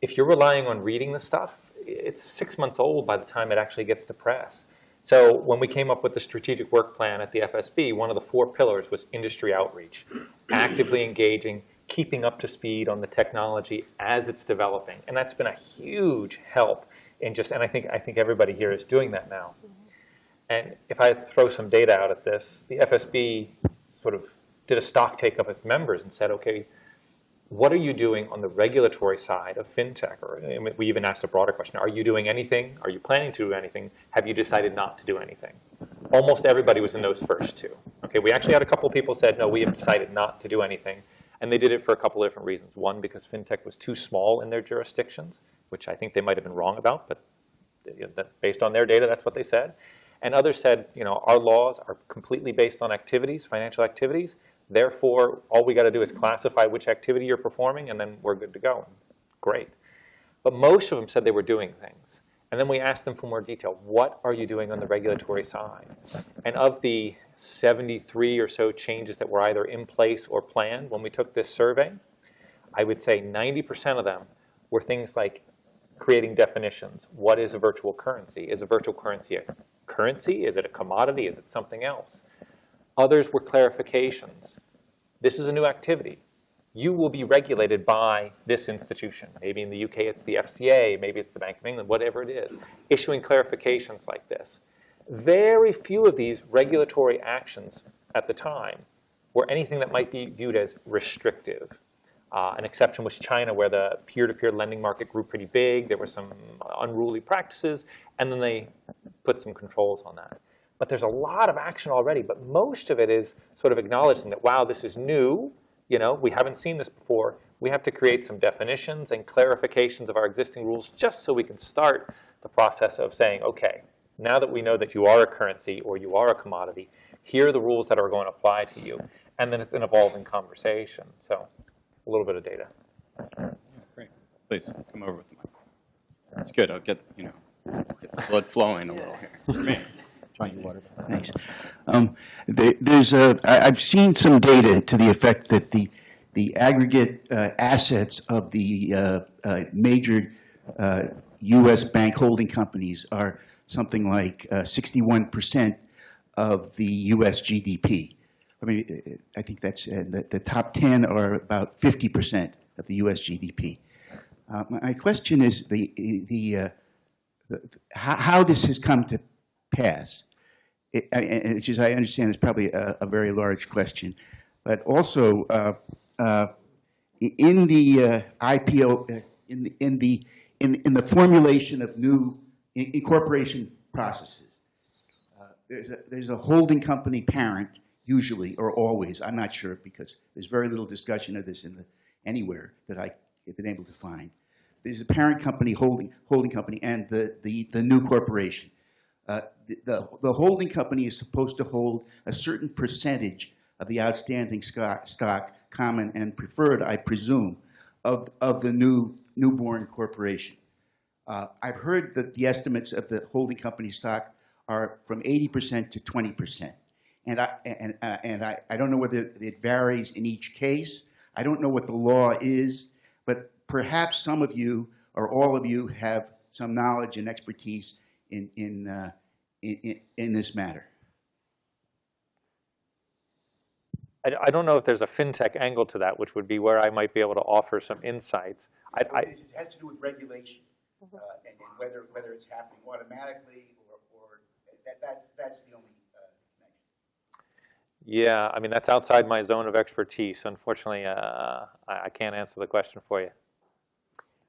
If you're relying on reading the stuff, it's six months old by the time it actually gets to press. So when we came up with the strategic work plan at the FSB, one of the four pillars was industry outreach, actively engaging, keeping up to speed on the technology as it's developing. And that's been a huge help in just, and I think, I think everybody here is doing that now. And if I throw some data out at this, the FSB sort of did a stock take of its members and said, okay, what are you doing on the regulatory side of fintech? Or I mean, we even asked a broader question: Are you doing anything? Are you planning to do anything? Have you decided not to do anything? Almost everybody was in those first two. Okay, we actually had a couple people said, no, we have decided not to do anything, and they did it for a couple of different reasons. One, because fintech was too small in their jurisdictions, which I think they might have been wrong about, but based on their data, that's what they said. And others said, you know, our laws are completely based on activities, financial activities. Therefore, all we got to do is classify which activity you're performing, and then we're good to go. Great. But most of them said they were doing things. And then we asked them for more detail. What are you doing on the regulatory side? And of the 73 or so changes that were either in place or planned when we took this survey, I would say 90% of them were things like creating definitions. What is a virtual currency? Is a virtual currency a currency? Is it a commodity? Is it something else? Others were clarifications. This is a new activity. You will be regulated by this institution. Maybe in the UK it's the FCA, maybe it's the Bank of England, whatever it is, issuing clarifications like this. Very few of these regulatory actions at the time were anything that might be viewed as restrictive. Uh, an exception was China, where the peer-to-peer lending market grew pretty big. There were some unruly practices, and then they put some controls on that. But there's a lot of action already, but most of it is sort of acknowledging that, wow, this is new. You know, we haven't seen this before. We have to create some definitions and clarifications of our existing rules just so we can start the process of saying, okay, now that we know that you are a currency or you are a commodity, here are the rules that are going to apply to you. And then it's an evolving conversation. So a little bit of data. Great. Please come over with the mic. It's good. I'll get you know get the blood flowing a little here. Thanks. Um, there- There's a, I- I've seen some data to the effect that the, the aggregate uh, assets of the uh, uh, major uh, U.S. bank holding companies are something like uh, 61% of the U.S. GDP. I mean, uh, I think that's, uh, the, the top 10 are about 50% of the U.S. GDP. Uh, My my question is the, the, uh, the- how, how this has come to pass. It, I- I understand it's probably a, a very large question, but also uh, uh, in the uh, IPO, uh, in the in the in, in the formulation of new incorporation processes, uh, there's a, there's a holding company parent usually or always. I'm not sure because there's very little discussion of this in the anywhere that I have been able to find. There's a parent company holding holding company and the the, the new corporation. Uh, the, the, holding company is supposed to hold a certain percentage of the outstanding stock, stock, common and preferred, I presume, of, of the new newborn corporation. Uh, I've heard that the estimates of the holding company stock are from 80% to 20%. And, I, and, uh, and I, I don't know whether it varies in each case. I don't know what the law is, but perhaps some of you or all of you have some knowledge and expertise in, in, uh, in, in, in this matter. I, I don't know if there's a fintech angle to that, which would be where I might be able to offer some insights. I, I, It has to do with regulation, uh, and, and whether, whether it's happening automatically or, or, that, that, that's the only, uh, yeah, I mean, that's outside my zone of expertise. Unfortunately, uh, I, I can't answer the question for you.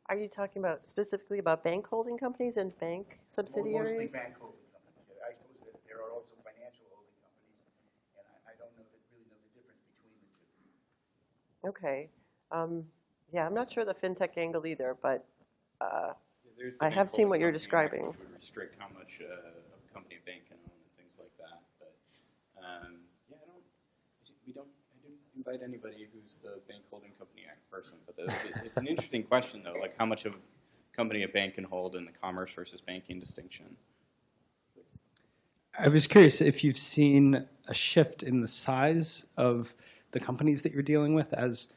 Are you talking about specifically about bank holding companies and bank subsidiaries? Mostly bank holding companies. I suppose that there are also financial holding companies, and I, I don't know, that really know the difference between the two. Okay. Um, Yeah, I'm not sure the fintech angle either, but uh, There's the I have seen what you're company act, describing. Which would restrict how much uh, a company a bank can own and things like that. But um, yeah, I don't. We don't. Invite anybody who's the bank holding company act person. But the, it's an interesting question though, like how much of a company a bank can hold in the commerce versus banking distinction. I was curious if you've seen a shift in the size of the companies that you're dealing with as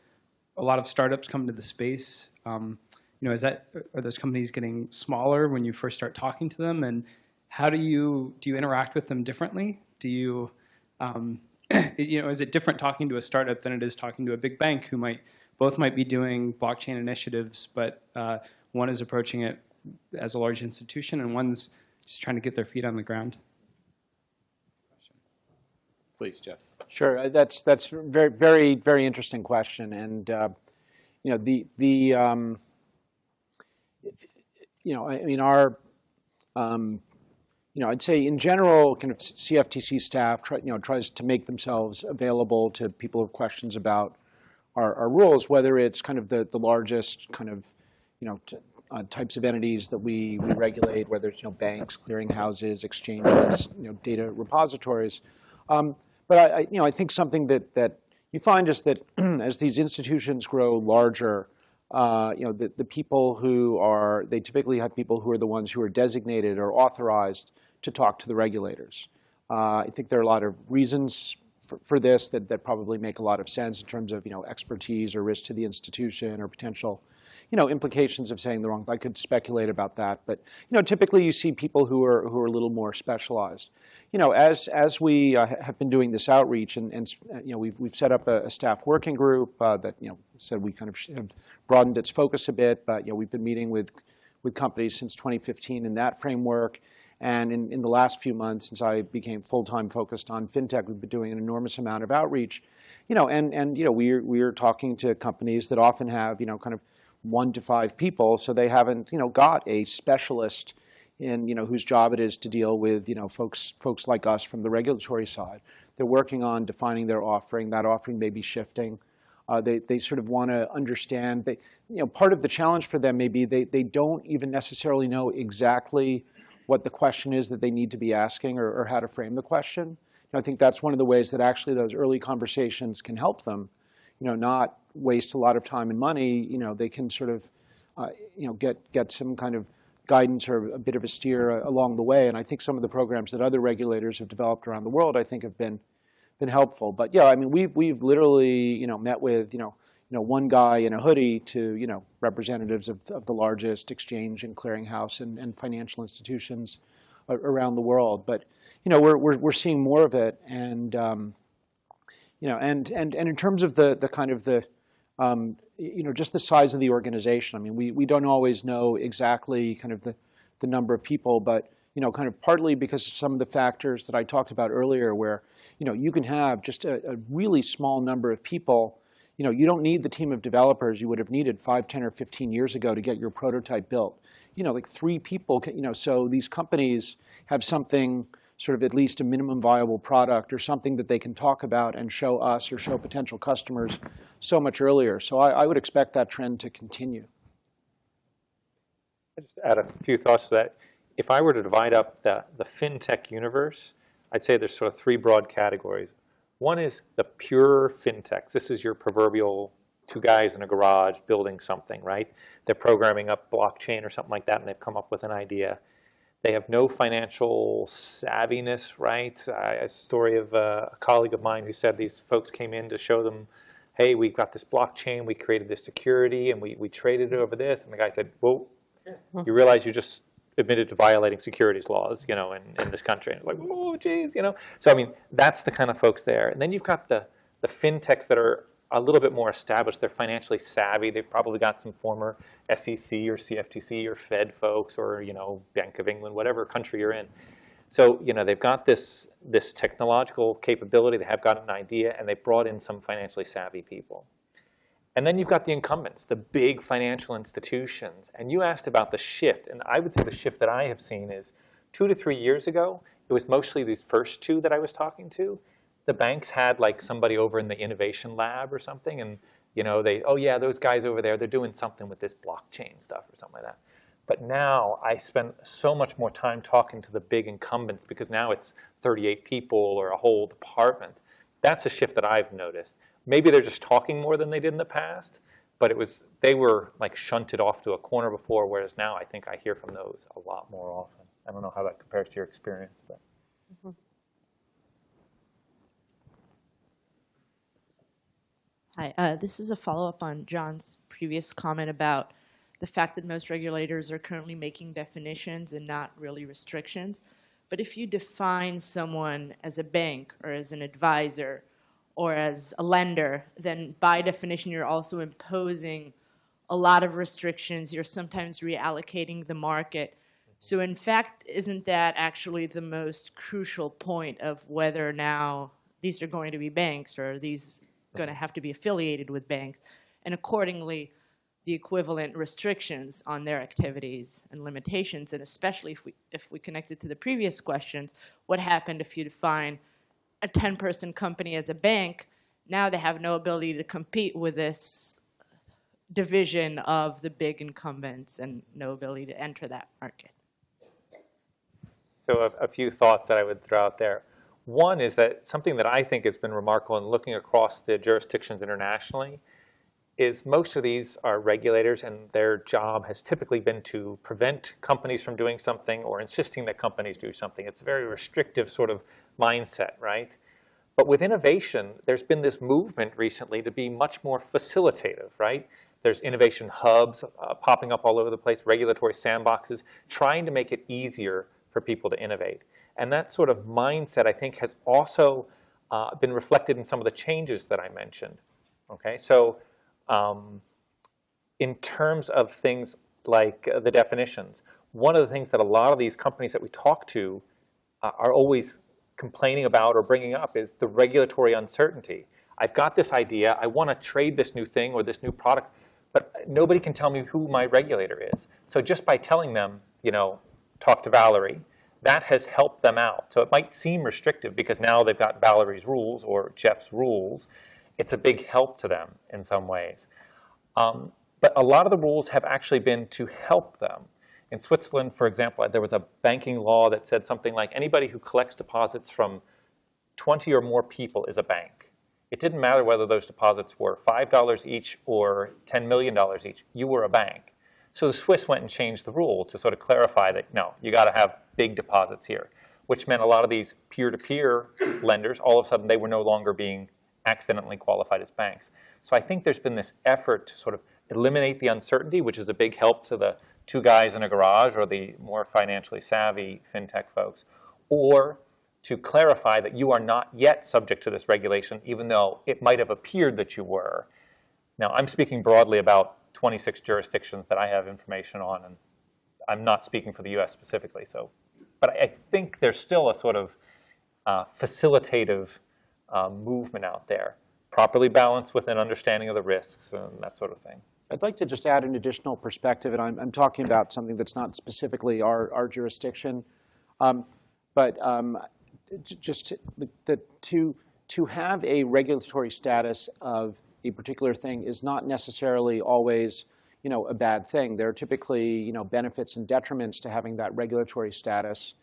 a lot of startups come into the space. Um, you know, is that are those companies getting smaller when you first start talking to them, and how do you do you interact with them differently? Do you um, you know, is it different talking to a startup than it is talking to a big bank who might both might be doing blockchain initiatives, but uh, one is approaching it as a large institution and one's just trying to get their feet on the ground? Please, Jeff. Sure, uh, that's that's very very very interesting question, and uh, you know the the um, it's- you know I mean our um, you know I'd say in general kind of CFTC staff try, you know tries to make themselves available to people who have questions about our, our rules, whether it's kind of the the largest kind of you know uh, types of entities that we, we regulate, whether it's you know banks, clearinghouses, exchanges, you know data repositories. Um, but I, I, you know, I think something that, that you find is that as these institutions grow larger, uh, you know, the, the people who are, they typically have people who are the ones who are designated or authorized to talk to the regulators. Uh, I think there are a lot of reasons for, for this that, that probably make a lot of sense in terms of, you know, expertise or risk to the institution or potential, you know, implications of saying the wrong. I could speculate about that, but you know, typically you see people who are who are a little more specialized. You know, as as we uh, have been doing this outreach, and, and you know, we've we've set up a, a staff working group uh, that you know said we kind of have broadened its focus a bit, but you know, we've been meeting with with companies since 2015 in that framework. And in, in the last few months, since I became full-time focused on fintech, we've been doing an enormous amount of outreach. You know, and, and you know, we're, we're talking to companies that often have, you know, kind of one to five people, so they haven't, you know, got a specialist in, you know, whose job it is to deal with, you know, folks, folks like us from the regulatory side. They're working on defining their offering. That offering may be shifting. Uh, they, they sort of want to understand. They, you know, part of the challenge for them may be they, they don't even necessarily know exactly what the question is that they need to be asking or, or how to frame the question. Know, I think that's one of the ways that actually those early conversations can help them, you know, not waste a lot of time and money. You know, they can sort of, uh, you know, get, get some kind of guidance or a bit of a steer uh, along the way. And I think some of the programs that other regulators have developed around the world, I think have been, been helpful. But yeah, I mean, we've, we've literally, you know, met with, you know, you know, one guy in a hoodie to, you know, representatives of, of the largest exchange and clearinghouse and, and financial institutions around the world. But, you know, we're, we're, we're seeing more of it. And, um, you know, and, and, and in terms of the, the kind of the, um, you know, just the size of the organization, I mean, we, we don't always know exactly kind of the, the number of people, but, you know, kind of partly because of some of the factors that I talked about earlier where, you know, you can have just a, a really small number of people you know, you don't need the team of developers you would have needed 5, 10, or 15 years ago to get your prototype built. You know, like three people, can, you know, so these companies have something sort of at least a minimum viable product or something that they can talk about and show us or show potential customers so much earlier. So I, I would expect that trend to continue. I just add a few thoughts to that. If I were to divide up the, the fintech universe, I'd say there's sort of three broad categories. One is the pure fintechs. This is your proverbial two guys in a garage building something, right? They're programming up blockchain or something like that, and they've come up with an idea. They have no financial savviness, right? I, a story of a, a colleague of mine who said these folks came in to show them, hey, we've got this blockchain, we created this security, and we, we traded it over this. And the guy said, well, you realize you just admitted to violating securities laws, you know, in, in this country. And like, oh, geez, you know. So I mean, that's the kind of folks there. And then you've got the the fintechs that are a little bit more established. They're financially savvy. They've probably got some former SEC or CFTC or Fed folks or you know Bank of England, whatever country you're in. So you know they've got this this technological capability. They have got an idea, and they've brought in some financially savvy people. And then you've got the incumbents, the big financial institutions. And you asked about the shift. And I would say the shift that I have seen is two to three years ago, it was mostly these first two that I was talking to. The banks had like somebody over in the innovation lab or something. And you know, they, oh yeah, those guys over there, they're doing something with this blockchain stuff or something like that. But now I spend so much more time talking to the big incumbents because now it's 38 people or a whole department. That's a shift that I've noticed. Maybe they're just talking more than they did in the past, but it was they were like shunted off to a corner before, whereas now I think I hear from those a lot more often. I don't know how that compares to your experience, but. Mm -hmm. Hi, uh, this is a follow-up on John's previous comment about the fact that most regulators are currently making definitions and not really restrictions. But if you define someone as a bank or as an advisor or as a lender, then by definition you're also imposing a lot of restrictions. You're sometimes reallocating the market. So in fact, isn't that actually the most crucial point of whether now these are going to be banks or are these going to have to be affiliated with banks? And accordingly, the equivalent restrictions on their activities and limitations, and especially if we, if we connect it to the previous questions, what happened if you define a 10-person company as a bank, now they have no ability to compete with this division of the big incumbents and no ability to enter that market. So a, a, few thoughts that I would throw out there. One is that something that I think has been remarkable in looking across the jurisdictions internationally is most of these are regulators and their job has typically been to prevent companies from doing something or insisting that companies do something. It's a very restrictive sort of mindset, right? But with innovation, there's been this movement recently to be much more facilitative, right? There's innovation hubs uh, popping up all over the place, regulatory sandboxes, trying to make it easier for people to innovate. And that sort of mindset, I think, has also uh, been reflected in some of the changes that I mentioned. Okay, so um, in terms of things like uh, the definitions, one of the things that a lot of these companies that we talk to uh, are always complaining about or bringing up is the regulatory uncertainty. I've got this idea, I want to trade this new thing or this new product, but nobody can tell me who my regulator is. So just by telling them, you know, talk to Valerie, that has helped them out. So it might seem restrictive because now they've got Valerie's rules or Jeff's rules. It's a big help to them in some ways. Um, but a lot of the rules have actually been to help them. In Switzerland, for example, there was a banking law that said something like anybody who collects deposits from 20 or more people is a bank. It didn't matter whether those deposits were $5 each or $10 million each. You were a bank. So the Swiss went and changed the rule to sort of clarify that, no, you got to have big deposits here, which meant a lot of these peer-to-peer -peer lenders, all of a sudden they were no longer being accidentally qualified as banks. So I think there's been this effort to sort of eliminate the uncertainty, which is a big help to the two guys in a garage or the more financially savvy fintech folks, or to clarify that you are not yet subject to this regulation, even though it might have appeared that you were. Now, I'm speaking broadly about 26 jurisdictions that I have information on, and I'm not speaking for the U.S. specifically. So, but I think there's still a sort of uh, facilitative uh, movement out there, properly balanced with an understanding of the risks and that sort of thing. I'd like to just add an additional perspective, and I'm, I'm talking about something that's not specifically our, our jurisdiction. Um, but um, just to, to, to have a regulatory status of a particular thing is not necessarily always you know, a bad thing. There are typically you know, benefits and detriments to having that regulatory status.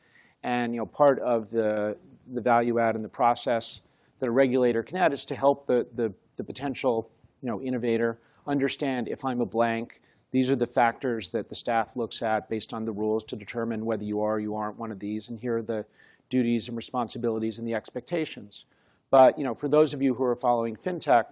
And you know, part of the, the value add in the process that a regulator can add is to help the, the, the potential you know, innovator understand if I'm a blank, these are the factors that the staff looks at based on the rules to determine whether you are or you aren't one of these, and here are the duties and responsibilities and the expectations. But you know, for those of you who are following fintech,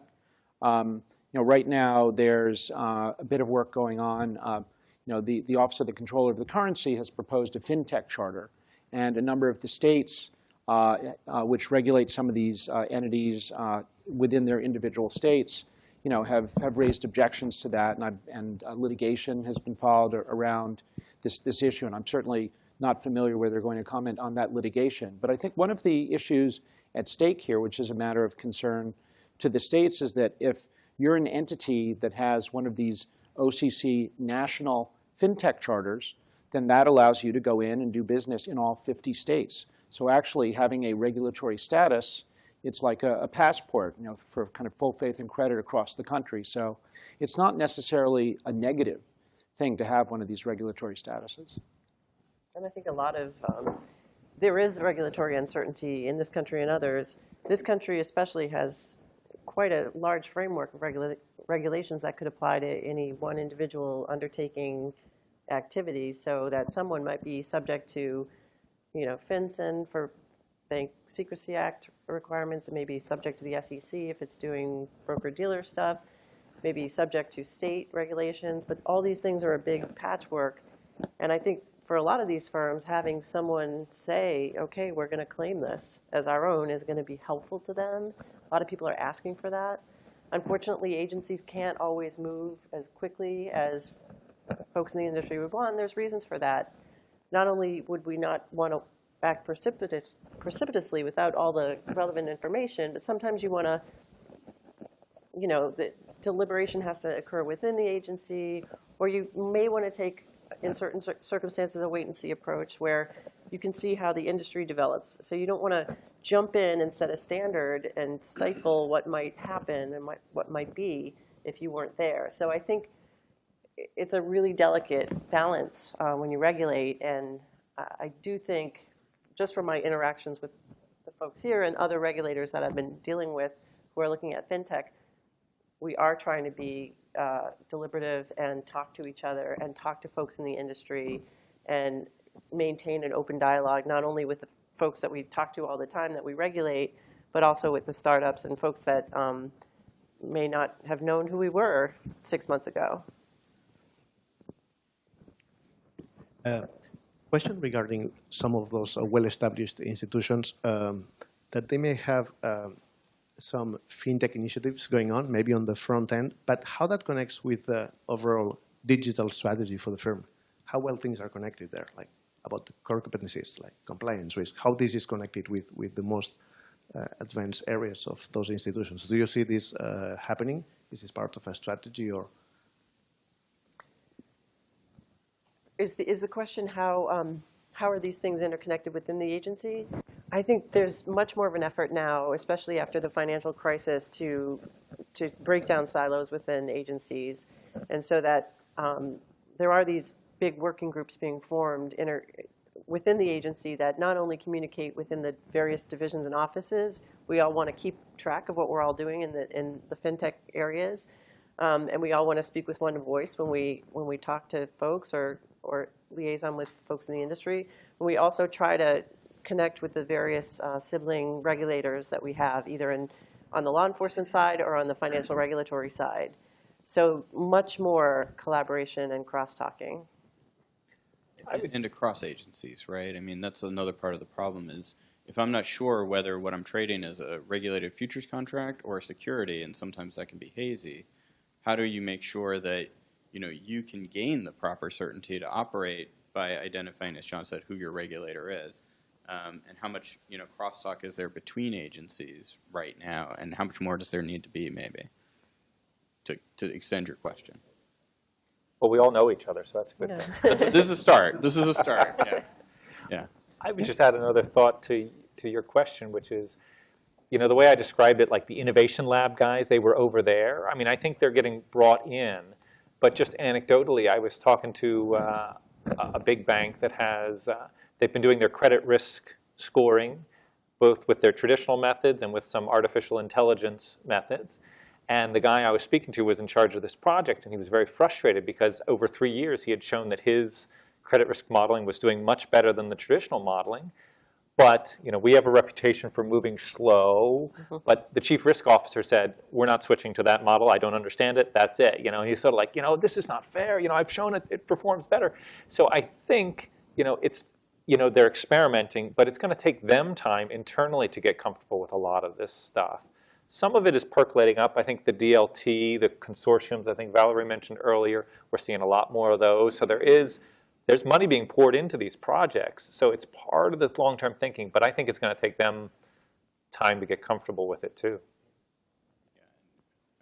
um, you know, right now there's uh, a bit of work going on. Uh, you know, the, the Office of the Comptroller of the Currency has proposed a fintech charter, and a number of the states which regulate some of these uh, entities uh, within their individual states you know, have, have raised objections to that, and, and uh, litigation has been filed around this, this issue, and I'm certainly not familiar where they're going to comment on that litigation. But I think one of the issues at stake here, which is a matter of concern to the states, is that if you're an entity that has one of these OCC national fintech charters, then that allows you to go in and do business in all 50 states. So actually having a regulatory status it's like a, a, passport, you know, for kind of full faith and credit across the country. So it's not necessarily a negative thing to have one of these regulatory statuses. And I think a lot of, um, there is regulatory uncertainty in this country and others. This country especially has quite a large framework of regula regulations that could apply to any one individual undertaking activities so that someone might be subject to, you know, FinCEN for Bank Secrecy Act requirements. It may be subject to the SEC if it's doing broker-dealer stuff, maybe subject to state regulations, but all these things are a big patchwork. And I think for a lot of these firms, having someone say, okay, we're going to claim this as our own is going to be helpful to them. A lot of people are asking for that. Unfortunately, agencies can't always move as quickly as folks in the industry would want. And there's reasons for that. Not only would we not want to act precipitous, precipitously without all the relevant information, but sometimes you want to, you know, the deliberation has to occur within the agency, or you may want to take, in certain circumstances, a wait-and-see approach where you can see how the industry develops. So you don't want to jump in and set a standard and stifle what might happen and what might be if you weren't there. So I think it's a really delicate balance uh, when you regulate, and I do think just from my interactions with the folks here and other regulators that I've been dealing with who are looking at fintech, we are trying to be uh, deliberative and talk to each other and talk to folks in the industry and maintain an open dialogue, not only with the folks that we talk to all the time that we regulate, but also with the startups and folks that um, may not have known who we were six months ago. Uh, Question regarding some of those uh, well-established institutions, um, that they may have um, some fintech initiatives going on, maybe on the front end, but how that connects with the overall digital strategy for the firm? How well things are connected there, like about the core competencies, like compliance risk, how this is connected with, with the most uh, advanced areas of those institutions. Do you see this uh, happening? Is this part of a strategy or? Is the, is the question how, um, how are these things interconnected within the agency? I think there's much more of an effort now, especially after the financial crisis, to, to break down silos within agencies. And so that um, there are these big working groups being formed inter, within the agency that not only communicate within the various divisions and offices, we all want to keep track of what we're all doing in the, in the fintech areas. Um, and we all want to speak with one voice when we, when we talk to folks or, or liaison with folks in the industry. We also try to connect with the various uh, sibling regulators that we have, either in, on the law enforcement side or on the financial regulatory side. So much more collaboration and cross-talking. and across agencies, right? I mean, that's another part of the problem is if I'm not sure whether what I'm trading is a regulated futures contract or a security, and sometimes that can be hazy, how do you make sure that you know you can gain the proper certainty to operate by identifying, as John said, who your regulator is, um, and how much you know crosstalk is there between agencies right now, and how much more does there need to be, maybe, to to extend your question. Well, we all know each other, so that's a good. Yeah. thing. That's, this is a start. This is a start. Yeah. Yeah. I would just add another thought to, to your question, which is, you know, the way I described it, like the innovation lab guys, they were over there. I mean, I think they're getting brought in. But just anecdotally, I was talking to uh, a big bank that has, uh, they've been doing their credit risk scoring, both with their traditional methods and with some artificial intelligence methods. And the guy I was speaking to was in charge of this project, and he was very frustrated because over three years he had shown that his credit risk modeling was doing much better than the traditional modeling. But you know, we have a reputation for moving slow. Mm-hmm. But the chief risk officer said, "We're not switching to that model. I don't understand it. That's it." You know, he's sort of like, you know, this is not fair. You know, I've shown it; it performs better. So I think, you know, it's, you know, they're experimenting, but it's going to take them time internally to get comfortable with a lot of this stuff. Some of it is percolating up. I think the DLT, the consortiums, I think Valerie mentioned earlier, we're seeing a lot more of those. So there is, there's money being poured into these projects. So it's part of this long-term thinking, but I think it's going to take them time to get comfortable with it too.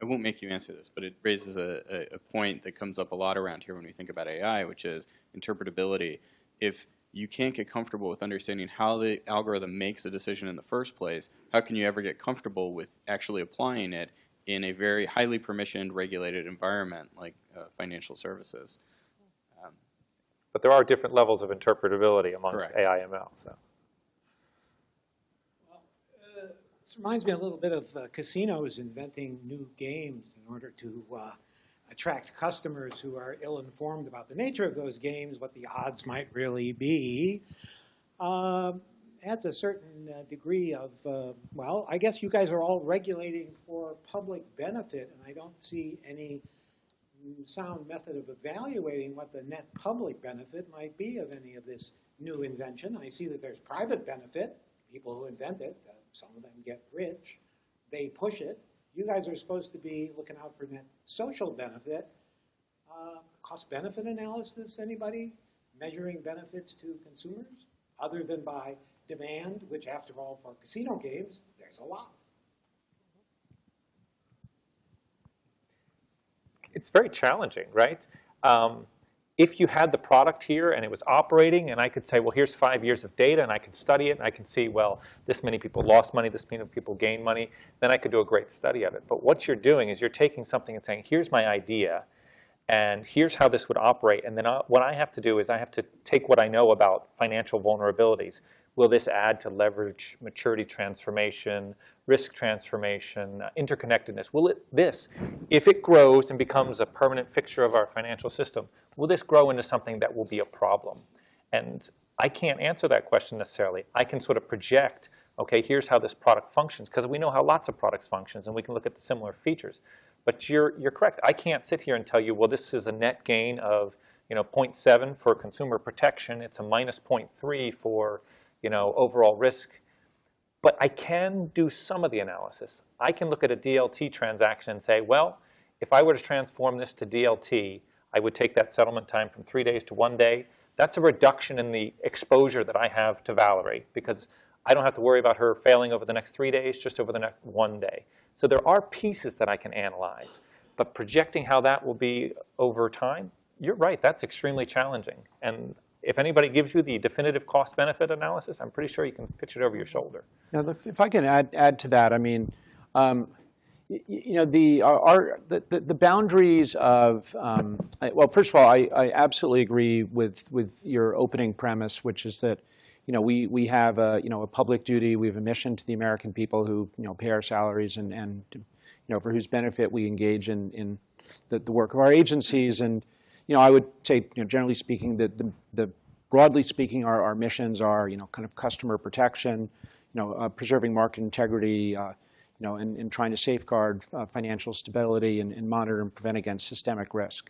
I won't make you answer this, but it raises a, a, point that comes up a lot around here when we think about AI, which is interpretability. If you can't get comfortable with understanding how the algorithm makes a decision in the first place, how can you ever get comfortable with actually applying it in a very highly permissioned, regulated environment like uh, financial services? But there are different levels of interpretability amongst Correct. AIML. So. This reminds me a little bit of uh, casinos inventing new games in order to uh, attract customers who are ill-informed about the nature of those games, what the odds might really be. Um, adds a certain uh, degree of, uh, well, I guess you guys are all regulating for public benefit, and I don't see any sound method of evaluating what the net public benefit might be of any of this new invention. I see that there's private benefit, people who invent it, uh, some of them get rich, they push it. You guys are supposed to be looking out for net social benefit. Uh, Cost benefit analysis, anybody? Measuring benefits to consumers, other than by demand, which after all, for casino games, there's a lot. It's very challenging, right? Um, if you had the product here and it was operating and I could say, well, here's five years of data and I can study it and I can see, well, this many people lost money, this many people gained money, then I could do a great study of it. But what you're doing is you're taking something and saying, here's my idea and here's how this would operate. And then I, what I have to do is I have to take what I know about financial vulnerabilities. Will this add to leverage, maturity transformation, risk transformation, interconnectedness? Will it, this, if it grows and becomes a permanent fixture of our financial system, will this grow into something that will be a problem? And I can't answer that question necessarily. I can sort of project okay, here's how this product functions, because we know how lots of products functions, and we can look at the similar features. But you're, you're correct. I can't sit here and tell you, well, this is a net gain of you know, 0.7 for consumer protection. It's a minus 0.3 for you know, overall risk. But I can do some of the analysis. I can look at a DLT transaction and say, well, if I were to transform this to DLT, I would take that settlement time from three days to one day. That's a reduction in the exposure that I have to Valerie because I don't have to worry about her failing over the next three days, just over the next one day. So there are pieces that I can analyze. But projecting how that will be over time, you're right, that's extremely challenging. And if anybody gives you the definitive cost-benefit analysis, I'm pretty sure you can pitch it over your shoulder. Now, if I can add, add to that, I mean, um, you know, the, our- the the boundaries of, um, I- well, first of all, I, I absolutely agree with, with your opening premise, which is that, you know, we, we have a, you know, a public duty, we have a mission to the American people who, you know, pay our salaries and, and, you know, for whose benefit we engage in, in the, the work of our agencies. And, you know, I would say, you know, generally speaking, that the, the broadly speaking, our, our missions are, you know, kind of customer protection, you know, uh, preserving market integrity, uh, you know, and, and trying to safeguard uh, financial stability and, and monitor and prevent against systemic risk.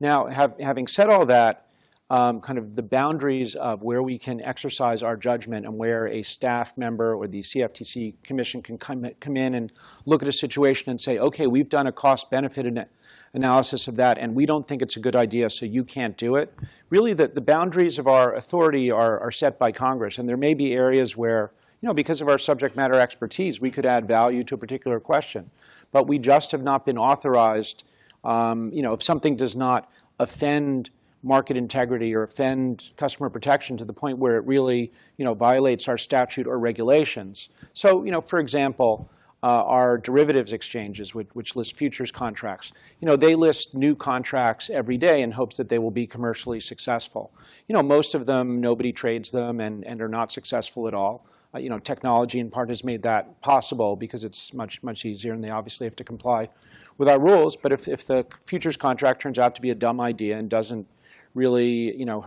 Now, have, having said all that, um, kind of the boundaries of where we can exercise our judgment and where a staff member or the CFTC commission can come, come in and look at a situation and say, okay, we've done a cost-benefit ana- analysis of that, and we don't think it's a good idea, so you can't do it. Really, the, the boundaries of our authority are, are set by Congress, and there may be areas where, you know, because of our subject matter expertise, we could add value to a particular question. But we just have not been authorized, um, you know, if something does not offend market integrity or offend customer protection to the point where it really, you know, violates our statute or regulations. So, you know, for example, uh, our derivatives exchanges, which, which list futures contracts. You know, they list new contracts every day in hopes that they will be commercially successful. You know, most of them, nobody trades them and, and are not successful at all. Uh, you know, technology in part has made that possible because it's much, much easier and they obviously have to comply with our rules. But if, if the futures contract turns out to be a dumb idea and doesn't really, you know,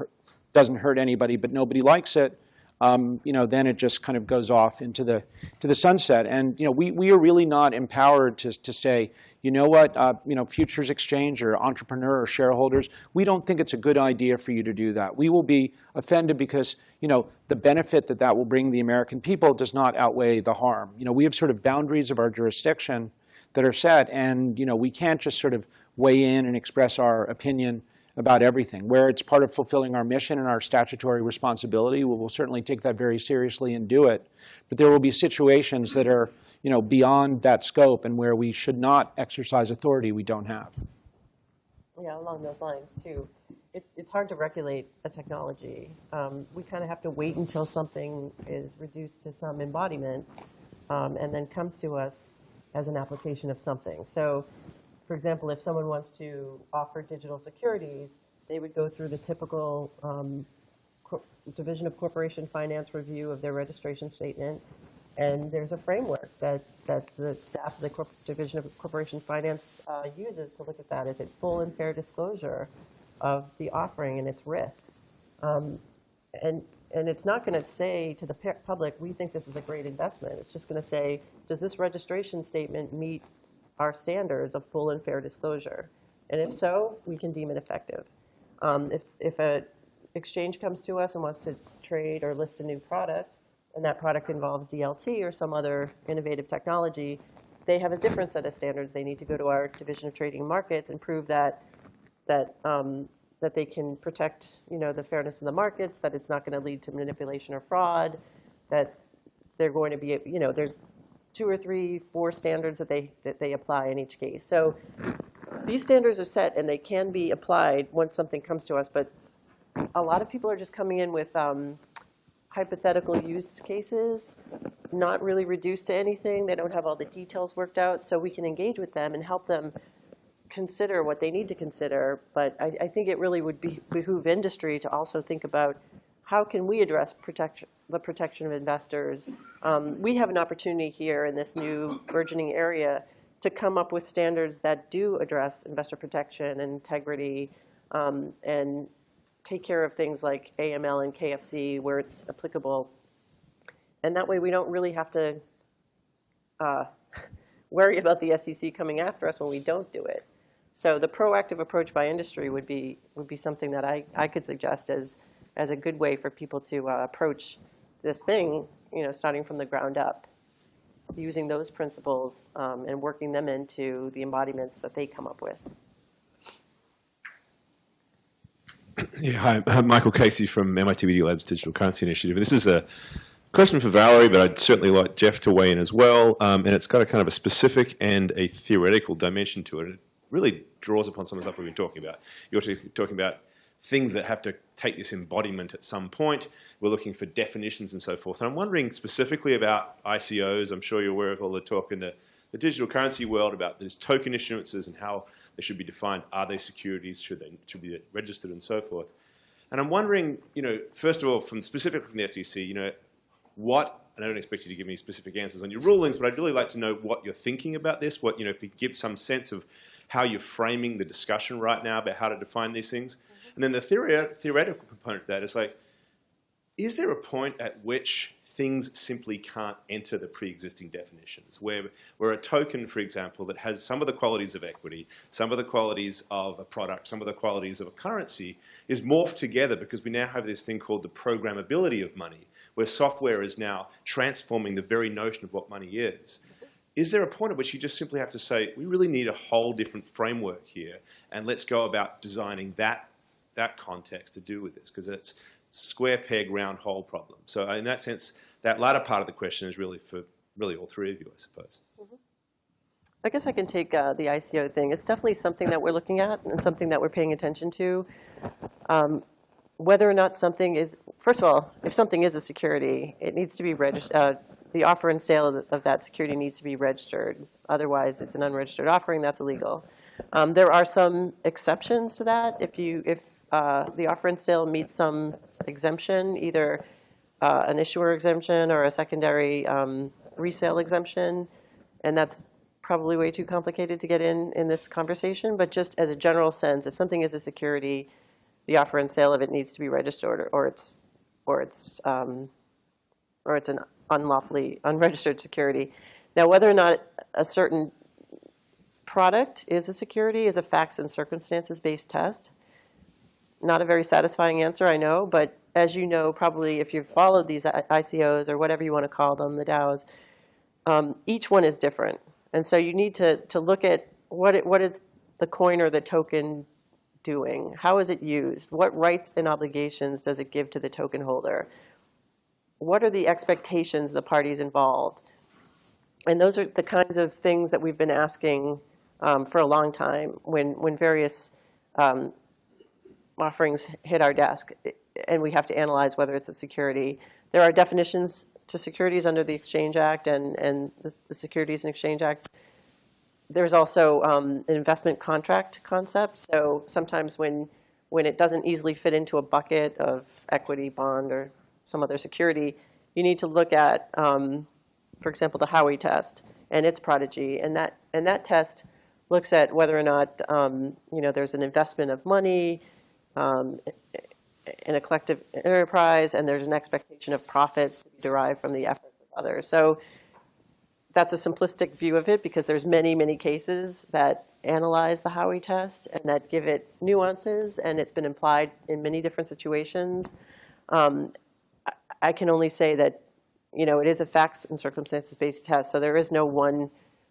doesn't hurt anybody, but nobody likes it, um, you know, then it just kind of goes off into the to the sunset. And you know, we we are really not empowered to to say, you know what, uh, you know, futures exchange or entrepreneur or shareholders, we don't think it's a good idea for you to do that. We will be offended because you know the benefit that that will bring the American people does not outweigh the harm. You know, we have sort of boundaries of our jurisdiction that are set, and you know, we can't just sort of weigh in and express our opinion about everything. Where it's part of fulfilling our mission and our statutory responsibility, we will certainly take that very seriously and do it. But there will be situations that are, you know, beyond that scope and where we should not exercise authority we don't have. Yeah, along those lines too. It, it's hard to regulate a technology. Um, we kind of have to wait until something is reduced to some embodiment um, and then comes to us as an application of something. So, for example, if someone wants to offer digital securities, they would go through the typical um, Division of Corporation Finance review of their registration statement. And there's a framework that, that the staff of the Corp- Division of Corporation Finance uh, uses to look at that. Is it full and fair disclosure of the offering and its risks? Um, and, and it's not going to say to the public, we think this is a great investment. It's just going to say, does this registration statement meet our standards of full and fair disclosure? And if so, we can deem it effective. Um, if, if a exchange comes to us and wants to trade or list a new product, and that product involves DLT or some other innovative technology, they have a different set of standards. They need to go to our Division of Trading Markets and prove that that um, that they can protect, you know, the fairness of the markets, that it's not going to lead to manipulation or fraud, that they're going to be, you know, there's two or three, four standards that they that they apply in each case. So these standards are set and they can be applied once something comes to us, but a lot of people are just coming in with um, hypothetical use cases, not really reduced to anything. They don't have all the details worked out, so we can engage with them and help them consider what they need to consider. But I, I think it really would be, behoove industry to also think about how can we address protection, the protection of investors. Um, we have an opportunity here in this new burgeoning area to come up with standards that do address investor protection and integrity um, and take care of things like AML and KYC where it's applicable. And that way, we don't really have to uh, worry about the SEC coming after us when we don't do it. So the proactive approach by industry would be, would be something that I, I could suggest as, as a good way for people to uh, approach this thing, you know, starting from the ground up, using those principles um, and working them into the embodiments that they come up with. Yeah, hi, I'm Michael Casey from MIT Media Labs Digital Currency Initiative. This is a question for Valerie, but I'd certainly like Jeff to weigh in as well. Um, and it's got a kind of a specific and a theoretical dimension to it. It really draws upon some of the stuff we've been talking about. You're talking about things that have to take this embodiment at some point. We're looking for definitions and so forth. And I'm wondering specifically about ICOs. I'm sure you're aware of all the talk in the, the digital currency world about these token issuances and how they should be defined. Are they securities? Should they should be registered and so forth? And I'm wondering, you know, first of all, from specifically from the SEC, you know, what, and I don't expect you to give me specific answers on your rulings, but I'd really like to know what you're thinking about this, what, you know, if you give some sense of how you're framing the discussion right now about how to define these things. Mm-hmm. And then the theory, theoretical component of that is like, is there a point at which things simply can't enter the pre-existing definitions, where, where a token, for example, that has some of the qualities of equity, some of the qualities of a product, some of the qualities of a currency, is morphed together because we now have this thing called the programmability of money, where software is now transforming the very notion of what money is. Is there a point at which you just simply have to say, we really need a whole different framework here, and let's go about designing that, that context to do with this, because it's square peg, round hole problem. So in that sense, that latter part of the question is really for really all three of you, I suppose. I guess I can take uh, the ICO thing. It's definitely something that we're looking at and something that we're paying attention to. Um, whether or not something is, first of all, if something is a security, it needs to be registered. Uh, the offer and sale of, of, that security needs to be registered. Otherwise, it's an unregistered offering. That's illegal. Um, there are some exceptions to that. If you, if uh, the offer and sale meets some exemption, either uh, an issuer exemption or a secondary um, resale exemption, and that's probably way too complicated to get in in this conversation. But just as a general sense, if something is a security, the offer and sale of it needs to be registered, or, or it's or it's um, or it's an unlawfully unregistered security. Now, whether or not a certain product is a security is a facts and circumstances based test. Not a very satisfying answer, I know, but as you know, probably if you've followed these ICOs or whatever you want to call them, the DAOs, um, each one is different. And so you need to, to look at what, it, what is the coin or the token doing? How is it used? What rights and obligations does it give to the token holder? What are the expectations of the parties involved? And those are the kinds of things that we've been asking um, for a long time when, when various um, offerings hit our desk and we have to analyze whether it's a security. There are definitions to securities under the Exchange Act and, and the, the Securities and Exchange Act. There's also um, an investment contract concept. So sometimes when, when it doesn't easily fit into a bucket of equity, bond, or some other security, you need to look at, um, for example, the Howey test and its prodigy. And that, and that test looks at whether or not um, you know, there's an investment of money, um, in a collective enterprise, and there's an expectation of profits derived from the efforts of others. So that's a simplistic view of it because there's many, many cases that analyze the Howey test and that give it nuances, and it's been implied in many different situations. Um, I, can only say that, you know, it is a facts and circumstances-based test, so there is no one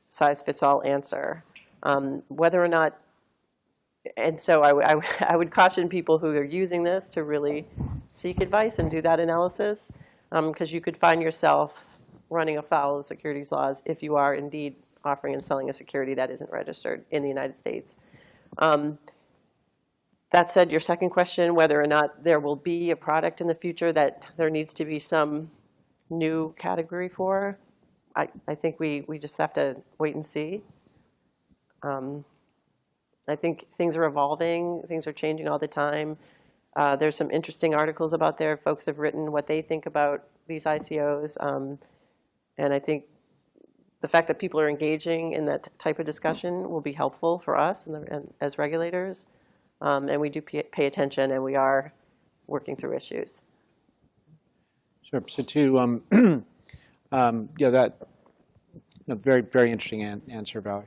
size fits all answer. Um, whether or not and so I, I, I, would caution people who are using this to really seek advice and do that analysis, because um, you could find yourself running afoul of securities laws if you are indeed offering and selling a security that isn't registered in the United States. Um, that said, your second question, whether or not there will be a product in the future that there needs to be some new category for, I, I think we, we just have to wait and see. Um, I think things are evolving. Things are changing all the time. Uh, there's some interesting articles about there. Folks have written what they think about these ICOs. Um, and I think the fact that people are engaging in that type of discussion will be helpful for us and, the, and as regulators. Um, and we do pay, attention, and we are working through issues. Sure. So to um, Um, yeah, that no, very very interesting an answer, Valerie.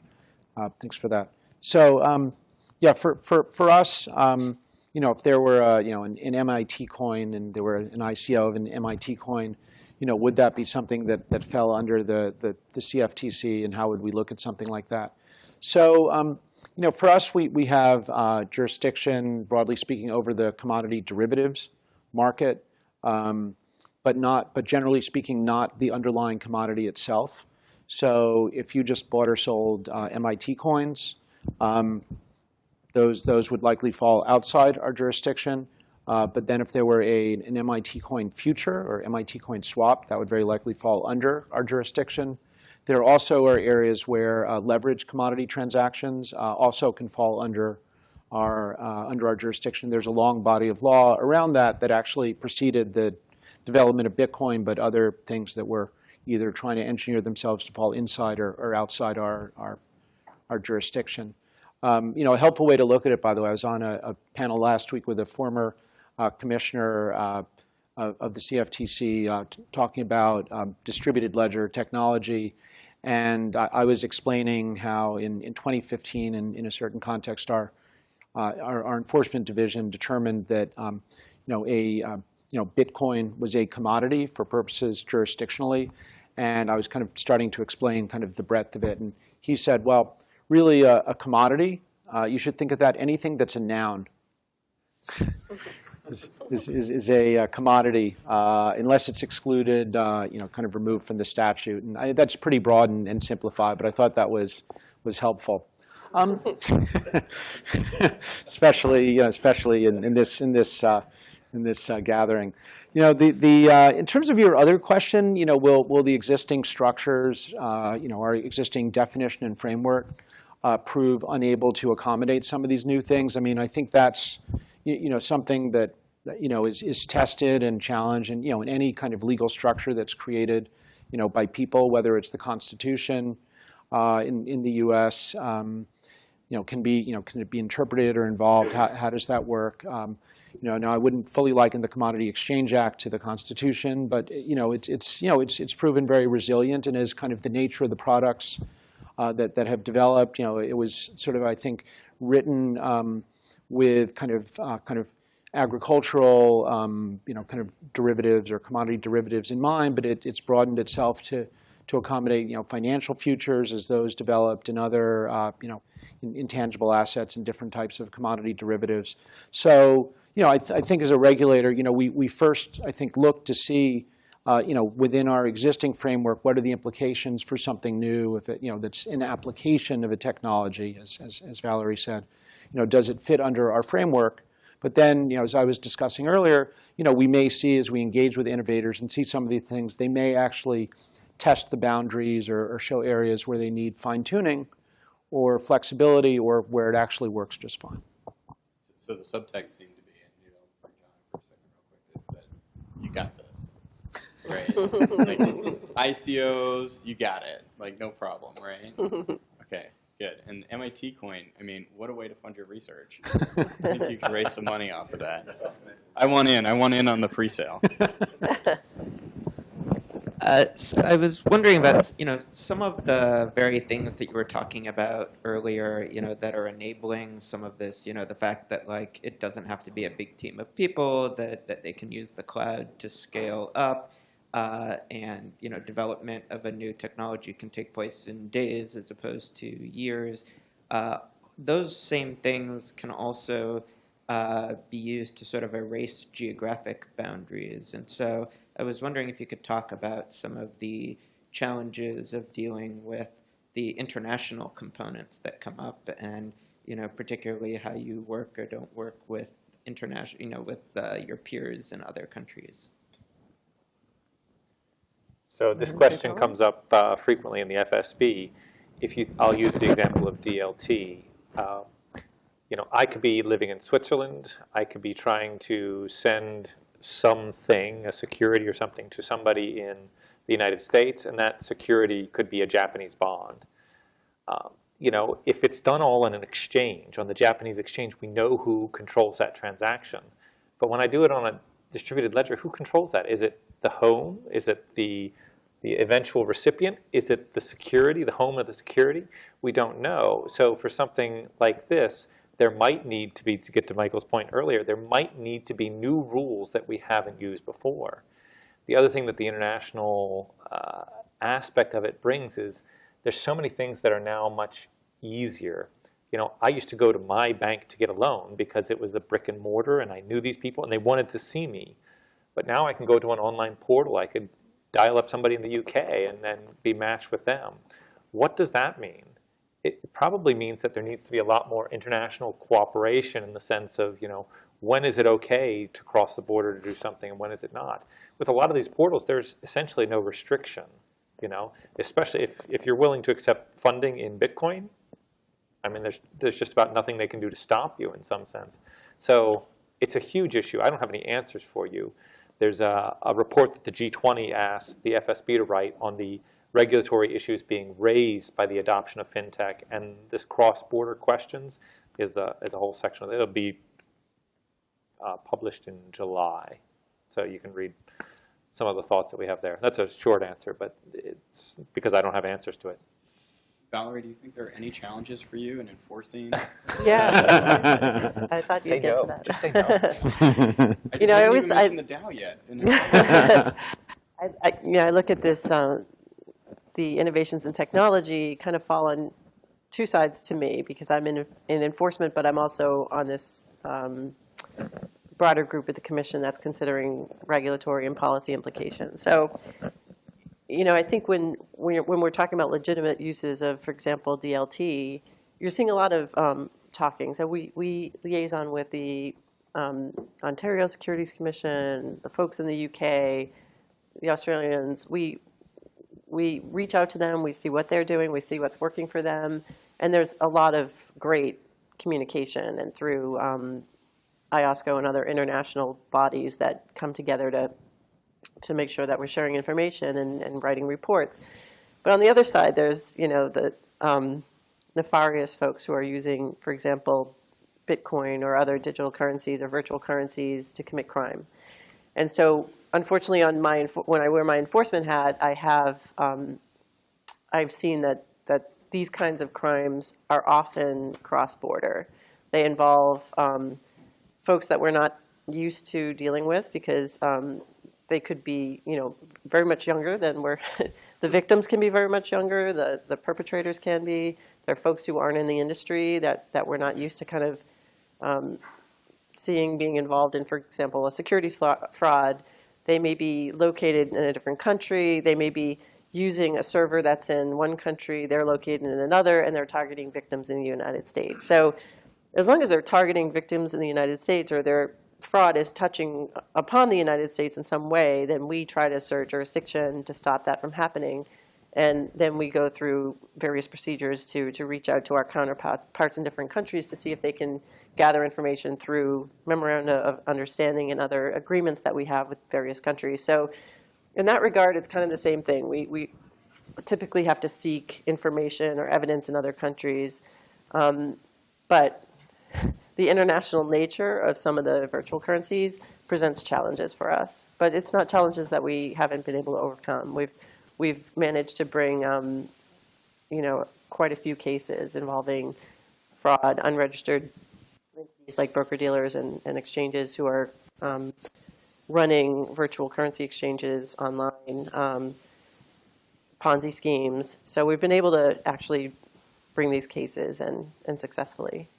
Uh, thanks for that. So um, yeah, for for for us, um, you know, if there were a, you know an, an, MIT coin and there were an ICO of an MIT coin, you know, would that be something that that fell under the the, the CFTC, and how would we look at something like that? So um, you know, for us, we we have uh, jurisdiction, broadly speaking, over the commodity derivatives market. Um, but not, but generally speaking, not the underlying commodity itself. So if you just bought or sold uh, MIT coins, um, those those would likely fall outside our jurisdiction. Uh, but then if there were a, an MIT coin future or MIT coin swap, that would very likely fall under our jurisdiction. There also are areas where uh, leveraged commodity transactions uh, also can fall under our uh, under our jurisdiction. There's a long body of law around that that actually preceded the development of Bitcoin, but other things that were either trying to engineer themselves to fall inside or, or outside our, our, our jurisdiction. Um, you know, a helpful way to look at it, by the way, I was on a, a panel last week with a former uh, commissioner uh, of, the CFTC uh, talking about um, distributed ledger technology. And I, I, was explaining how in, in 2015, in, in a certain context, our, uh, our, our, enforcement division determined that um, you know, a, um, you know, Bitcoin was a commodity for purposes jurisdictionally. And I was kind of starting to explain kind of the breadth of it. And he said, well, really a, a commodity, uh, you should think of that anything that's a noun is, is, is, a, a commodity uh, unless it's excluded, uh, you know, kind of removed from the statute. And I, that's pretty broad and, and, simplified, but I thought that was, was helpful. Um, especially, you know, especially in, in this, in this uh, in this uh, gathering. You know, the, the, uh, in terms of your other question, you know, will, will the existing structures, uh, you know, our existing definition and framework uh, prove unable to accommodate some of these new things? I mean, I think that's, you, know, something that, you know, is, is tested and challenged and, you know, in any kind of legal structure that's created, you know, by people, whether it's the Constitution uh, in, in the U.S., um, you know, can be, you know, can it be interpreted or involved? How, how does that work? Um, you know, now I wouldn't fully liken the Commodity Exchange Act to the Constitution, but you know, it's it's you know it's it's proven very resilient and is kind of the nature of the products uh, that that have developed. You know, it was sort of I think written um, with kind of uh, kind of agricultural um, you know kind of derivatives or commodity derivatives in mind, but it, it's broadened itself to to accommodate you know financial futures as those developed and other uh, you know intangible assets and different types of commodity derivatives. So you know, I, th I, think as a regulator, you know, we, we first, I think, look to see, uh, you know, within our existing framework, what are the implications for something new, if it, you know, that's an application of a technology, as, as, as Valerie said. You know, does it fit under our framework? But then, you know, as I was discussing earlier, you know, we may see as we engage with innovators and see some of these things, they may actually test the boundaries or, or show areas where they need fine tuning or flexibility or where it actually works just fine. So the subtext seemed to be, you got this. Right? like, ICOs, you got it. Like, no problem, right? Okay, good. And MIT coin, I mean, what a way to fund your research. I think you can raise some money off of that. So, I want in. I want in on the pre-sale. Uh, so I was wondering about, you know, some of the very things that you were talking about earlier, you know, that are enabling some of this, you know, the fact that, like, it doesn't have to be a big team of people, that, that they can use the cloud to scale up, uh, and, you know, development of a new technology can take place in days as opposed to years. Uh, those same things can also uh, be used to sort of erase geographic boundaries. And so I was wondering if you could talk about some of the challenges of dealing with the international components that come up and you know particularly how you work or don't work with international you know with uh, your peers in other countries so this question comes up uh, frequently in the FSB if you I'll use the example of DLT uh, you know I could be living in Switzerland I could be trying to send something, a security or something, to somebody in the United States, and that security could be a Japanese bond. Um, you know, if it's done all in an exchange, on the Japanese exchange, we know who controls that transaction. But when I do it on a distributed ledger, who controls that? Is it the home? Is it the The eventual recipient, is it the security, the home of the security? We don't know. So for something like this, there might need to be, to get to Michael's point earlier, there might need to be new rules that we haven't used before. The other thing that the international uh, aspect of it brings is there's so many things that are now much easier. You know, I used to go to my bank to get a loan because it was a brick and mortar and I knew these people and they wanted to see me. But now I can go to an online portal. I could dial up somebody in the UK and then be matched with them. What does that mean? It probably means that there needs to be a lot more international cooperation in the sense of, you know, when is it okay to cross the border to do something and when is it not? With a lot of these portals, there's essentially no restriction, you know, especially if, if you're willing to accept funding in Bitcoin. I mean, there's, there's just about nothing they can do to stop you in some sense. So it's a huge issue. I don't have any answers for you. There's a, a report that the G20 asked the FSB to write on the regulatory issues being raised by the adoption of fintech, and this cross-border questions is a, is a whole section of it. It'll be uh, published in July, so you can read some of the thoughts that we have there. That's a short answer, but it's because I don't have answers to it. Valerie, do you think there are any challenges for you in enforcing? Yeah. I thought Say you'd get no. to that. Just say no. You know, I didn't always- even I- the Dow yet. I, I, yeah, I look at this, uh, the innovations in technology kind of fall on two sides to me because I'm in, in enforcement, but I'm also on this um, broader group at the commission that's considering regulatory and policy implications. So, you know, I think when, you're- when we're talking about legitimate uses of, for example, DLT, you're seeing a lot of um, talking. So we, we liaison with the um, Ontario Securities Commission, the folks in the UK, the Australians, we, we reach out to them, we see what they're doing, we see what's working for them, and there's a lot of great communication and through um, IOSCO and other international bodies that come together to, to make sure that we're sharing information and, and writing reports. But on the other side, there's, you know, the um, nefarious folks who are using, for example, Bitcoin or other digital currencies or virtual currencies to commit crime. And so, unfortunately, on my when I wear my enforcement hat, I have um, I've seen that that these kinds of crimes are often cross-border. They involve um, folks that we're not used to dealing with because um, they could be, you know, very much younger than we're. the victims can be very much younger. The the perpetrators can be. There are folks who aren't in the industry that that we're not used to kind of um, seeing being involved in, for example, a securities fraud, they may be located in a different country. They may be using a server that's in one country, they're located in another, and they're targeting victims in the United States. So as long as they're targeting victims in the United States or their fraud is touching upon the United States in some way, then we try to assert jurisdiction to stop that from happening. And then we go through various procedures to, to reach out to our counterparts parts in different countries to see if they can gather information through memoranda of understanding and other agreements that we have with various countries. So in that regard, it's kind of the same thing. We, we typically have to seek information or evidence in other countries. Um, but the international nature of some of the virtual currencies presents challenges for us. But it's not challenges that we haven't been able to overcome. We've, we've managed to bring, um, you know, quite a few cases involving fraud, unregistered entities like broker-dealers and, and exchanges who are um, running virtual currency exchanges online, um, Ponzi schemes. So we've been able to actually bring these cases and, and successfully.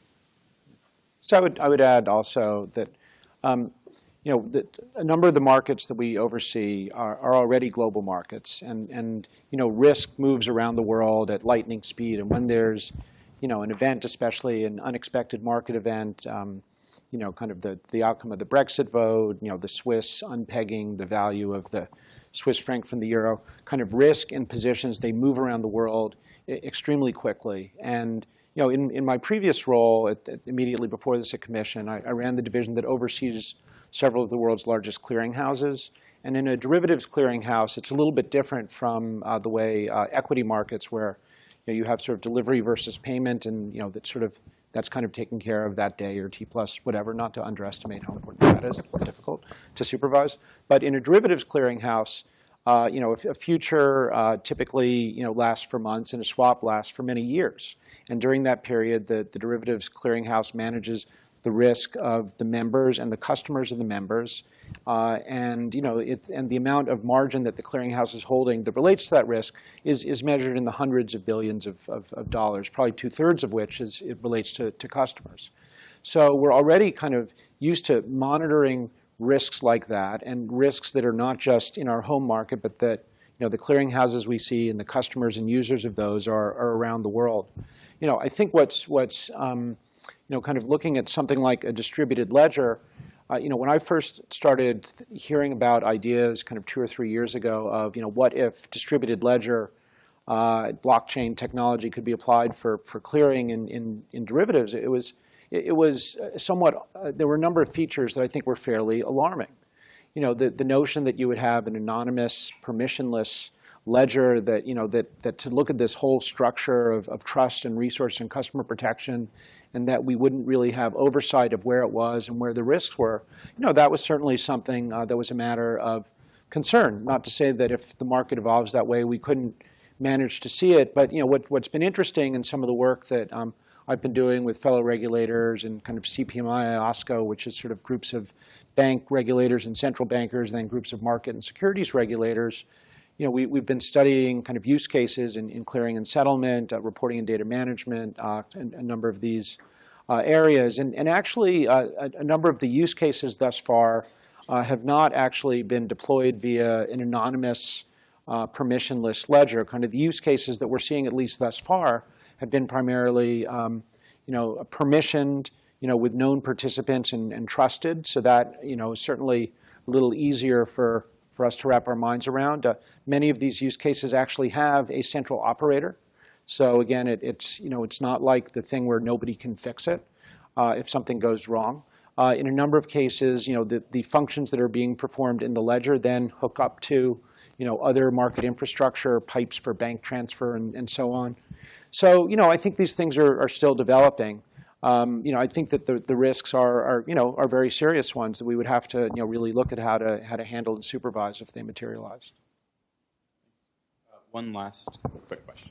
So I would, I would add also that, um, you know, that a number of the markets that we oversee are, are already global markets, and, and you know, risk moves around the world at lightning speed. And when there's, you know, an event, especially an unexpected market event, um, you know, kind of the, the outcome of the Brexit vote, you know, the Swiss unpegging the value of the Swiss franc from the euro, kind of risk and positions, they move around the world extremely quickly. And you know, in, in my previous role, at, at immediately before this at Commission, I, I ran the division that oversees several of the world's largest clearinghouses. And in a derivatives clearinghouse, it's a little bit different from uh, the way uh, equity markets, where you, know, you have sort of delivery versus payment, and you know that sort of that's kind of taken care of that day or T plus whatever. Not to underestimate how important that is, difficult to supervise. But in a derivatives clearinghouse, Uh, you know, a, future uh, typically you know lasts for months, and a swap lasts for many years. And during that period, the, the derivatives clearinghouse manages the risk of the members and the customers of the members, uh, and you know, it, and the amount of margin that the clearinghouse is holding that relates to that risk is, is measured in the hundreds of billions of, of, of dollars, probably two thirds of which is it relates to, to customers. So we're already kind of used to monitoring risks like that and risks that are not just in our home market, but that you know, the clearinghouses we see and the customers and users of those are, are around the world. You know, I think what's, what's um, you know, kind of looking at something like a distributed ledger, uh, you know, when I first started hearing about ideas kind of two or three years ago of, you know, what if distributed ledger uh, blockchain technology could be applied for, for clearing in, in, in derivatives, it was, it, was somewhat, uh, there were a number of features that I think were fairly alarming. You know, the, the notion that you would have an anonymous, permissionless ledger that, you know, that, that to look at this whole structure of, of trust and resource and customer protection and that we wouldn't really have oversight of where it was and where the risks were, you know, that was certainly something uh, that was a matter of concern. Not to say that if the market evolves that way, we couldn't manage to see it. But, you know, what, what's been interesting in some of the work that um, I've been doing with fellow regulators and kind of CPMI, IOSCO, which is sort of groups of bank regulators and central bankers, and then groups of market and securities regulators, you know, we, we've been studying kind of use cases in, in clearing and settlement, uh, reporting and data management, uh, and a number of these uh, areas. And, and actually, uh, a, a, number of the use cases thus far uh, have not actually been deployed via an anonymous permissionless ledger. Kind of the use cases that we're seeing, at least thus far, have been primarily, um, you know, permissioned, you know, with known participants and, and trusted. So that, you know, is certainly a little easier for for us to wrap our minds around. Uh, many of these use cases actually have a central operator. So again, it, it's, you know, it's not like the thing where nobody can fix it uh, if something goes wrong. Uh, in a number of cases, you know, the, the functions that are being performed in the ledger then hook up to, you know, other market infrastructure, pipes for bank transfer, and, and so on. So, you know, I think these things are, are still developing um, you know, I think that the, the risks are, are, you know, are very serious ones that we would have to, you know, really look at how to, how to handle and supervise if they materialize. Uh, one last quick question.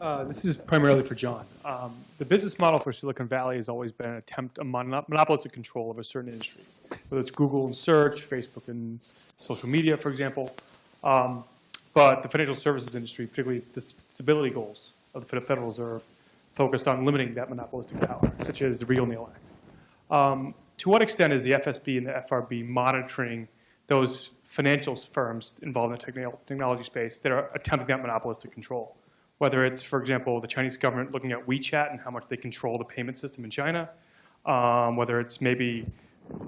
Uh, this is primarily for John. Um, the business model for Silicon Valley has always been an attempt a monopolistic control of a certain industry, whether it's Google and search, Facebook and social media, for example. Um, but the financial services industry, particularly the stability goals of the Federal Reserve, focused on limiting that monopolistic power, such as the Riegle-Neal Act. Um, to what extent is the FSB and the FRB monitoring those financial firms involved in the technology space that are attempting that monopolistic control? Whether it's, for example, the Chinese government looking at WeChat and how much they control the payment system in China, um, whether it's maybe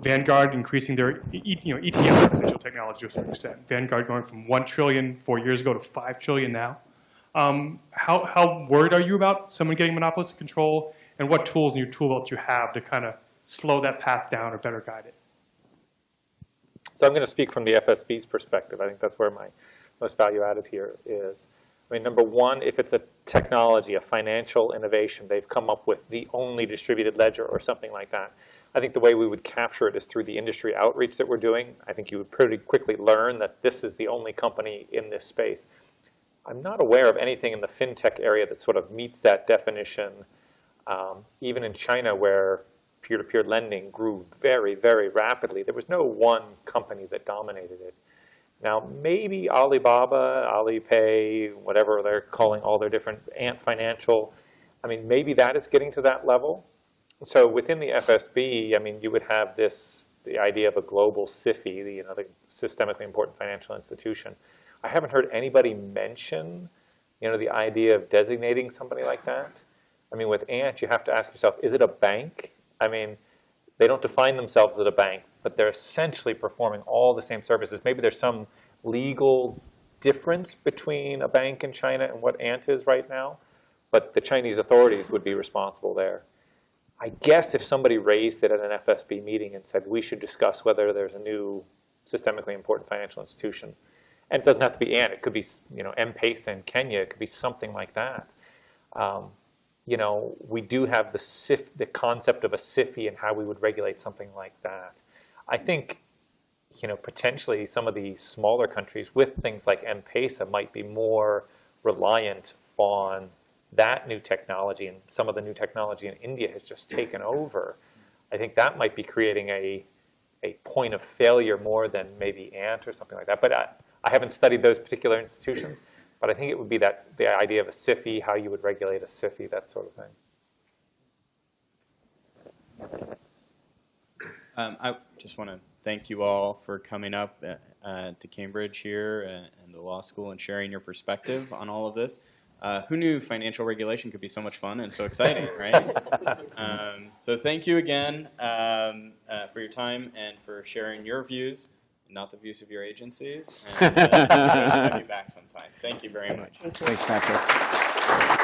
Vanguard increasing their you know, ETF financial technology to a certain extent. Vanguard going from 1 trillion four years ago to 5 trillion now. Um, how, how worried are you about someone getting monopolistic control, and what tools in your tool belt you have to kind of slow that path down or better guide it? So I'm going to speak from the FSB's perspective. I think that's where my most value added here is. I mean, number one, if it's a technology, a financial innovation, they've come up with the only distributed ledger or something like that. I think the way we would capture it is through the industry outreach that we're doing. I think you would pretty quickly learn that this is the only company in this space. I'm not aware of anything in the fintech area that sort of meets that definition. Um, even in China, where peer-to-peer -peer lending grew very, very rapidly, there was no one company that dominated it. Now, maybe Alibaba, Alipay, whatever they're calling all their different Ant Financial, I mean, maybe that is getting to that level. So within the FSB, I mean, you would have this, the idea of a global SIFI, the, you know, the systemically important financial institution. I haven't heard anybody mention, you know, the idea of designating somebody like that. I mean, with Ant, you have to ask yourself, is it a bank? I mean, they don't define themselves as a bank, but they're essentially performing all the same services. Maybe there's some legal difference between a bank in China and what Ant is right now, but the Chinese authorities would be responsible there. I guess if somebody raised it at an FSB meeting and said we should discuss whether there's a new systemically important financial institution, and it doesn't have to be Ant. It could be, you know, M-Pesa in Kenya. It could be something like that. Um, you know, we do have the SIF, the concept of a SIFI and how we would regulate something like that. I think you know, potentially some of the smaller countries with things like M-Pesa might be more reliant on that new technology, and some of the new technology in India has just taken over. I think that might be creating a, a point of failure more than maybe Ant or something like that. But I, I haven't studied those particular institutions, but I think it would be that the idea of a SIFI, how you would regulate a SIFI, that sort of thing. Um, I just want to thank you all for coming up uh, to Cambridge here and, and the law school and sharing your perspective on all of this. Uh, who knew financial regulation could be so much fun and so exciting, right? um, so thank you again um, uh, for your time and for sharing your views, not the views of your agencies. And uh, have you back sometime. Thank you very much. Thank you. Thanks, Patrick.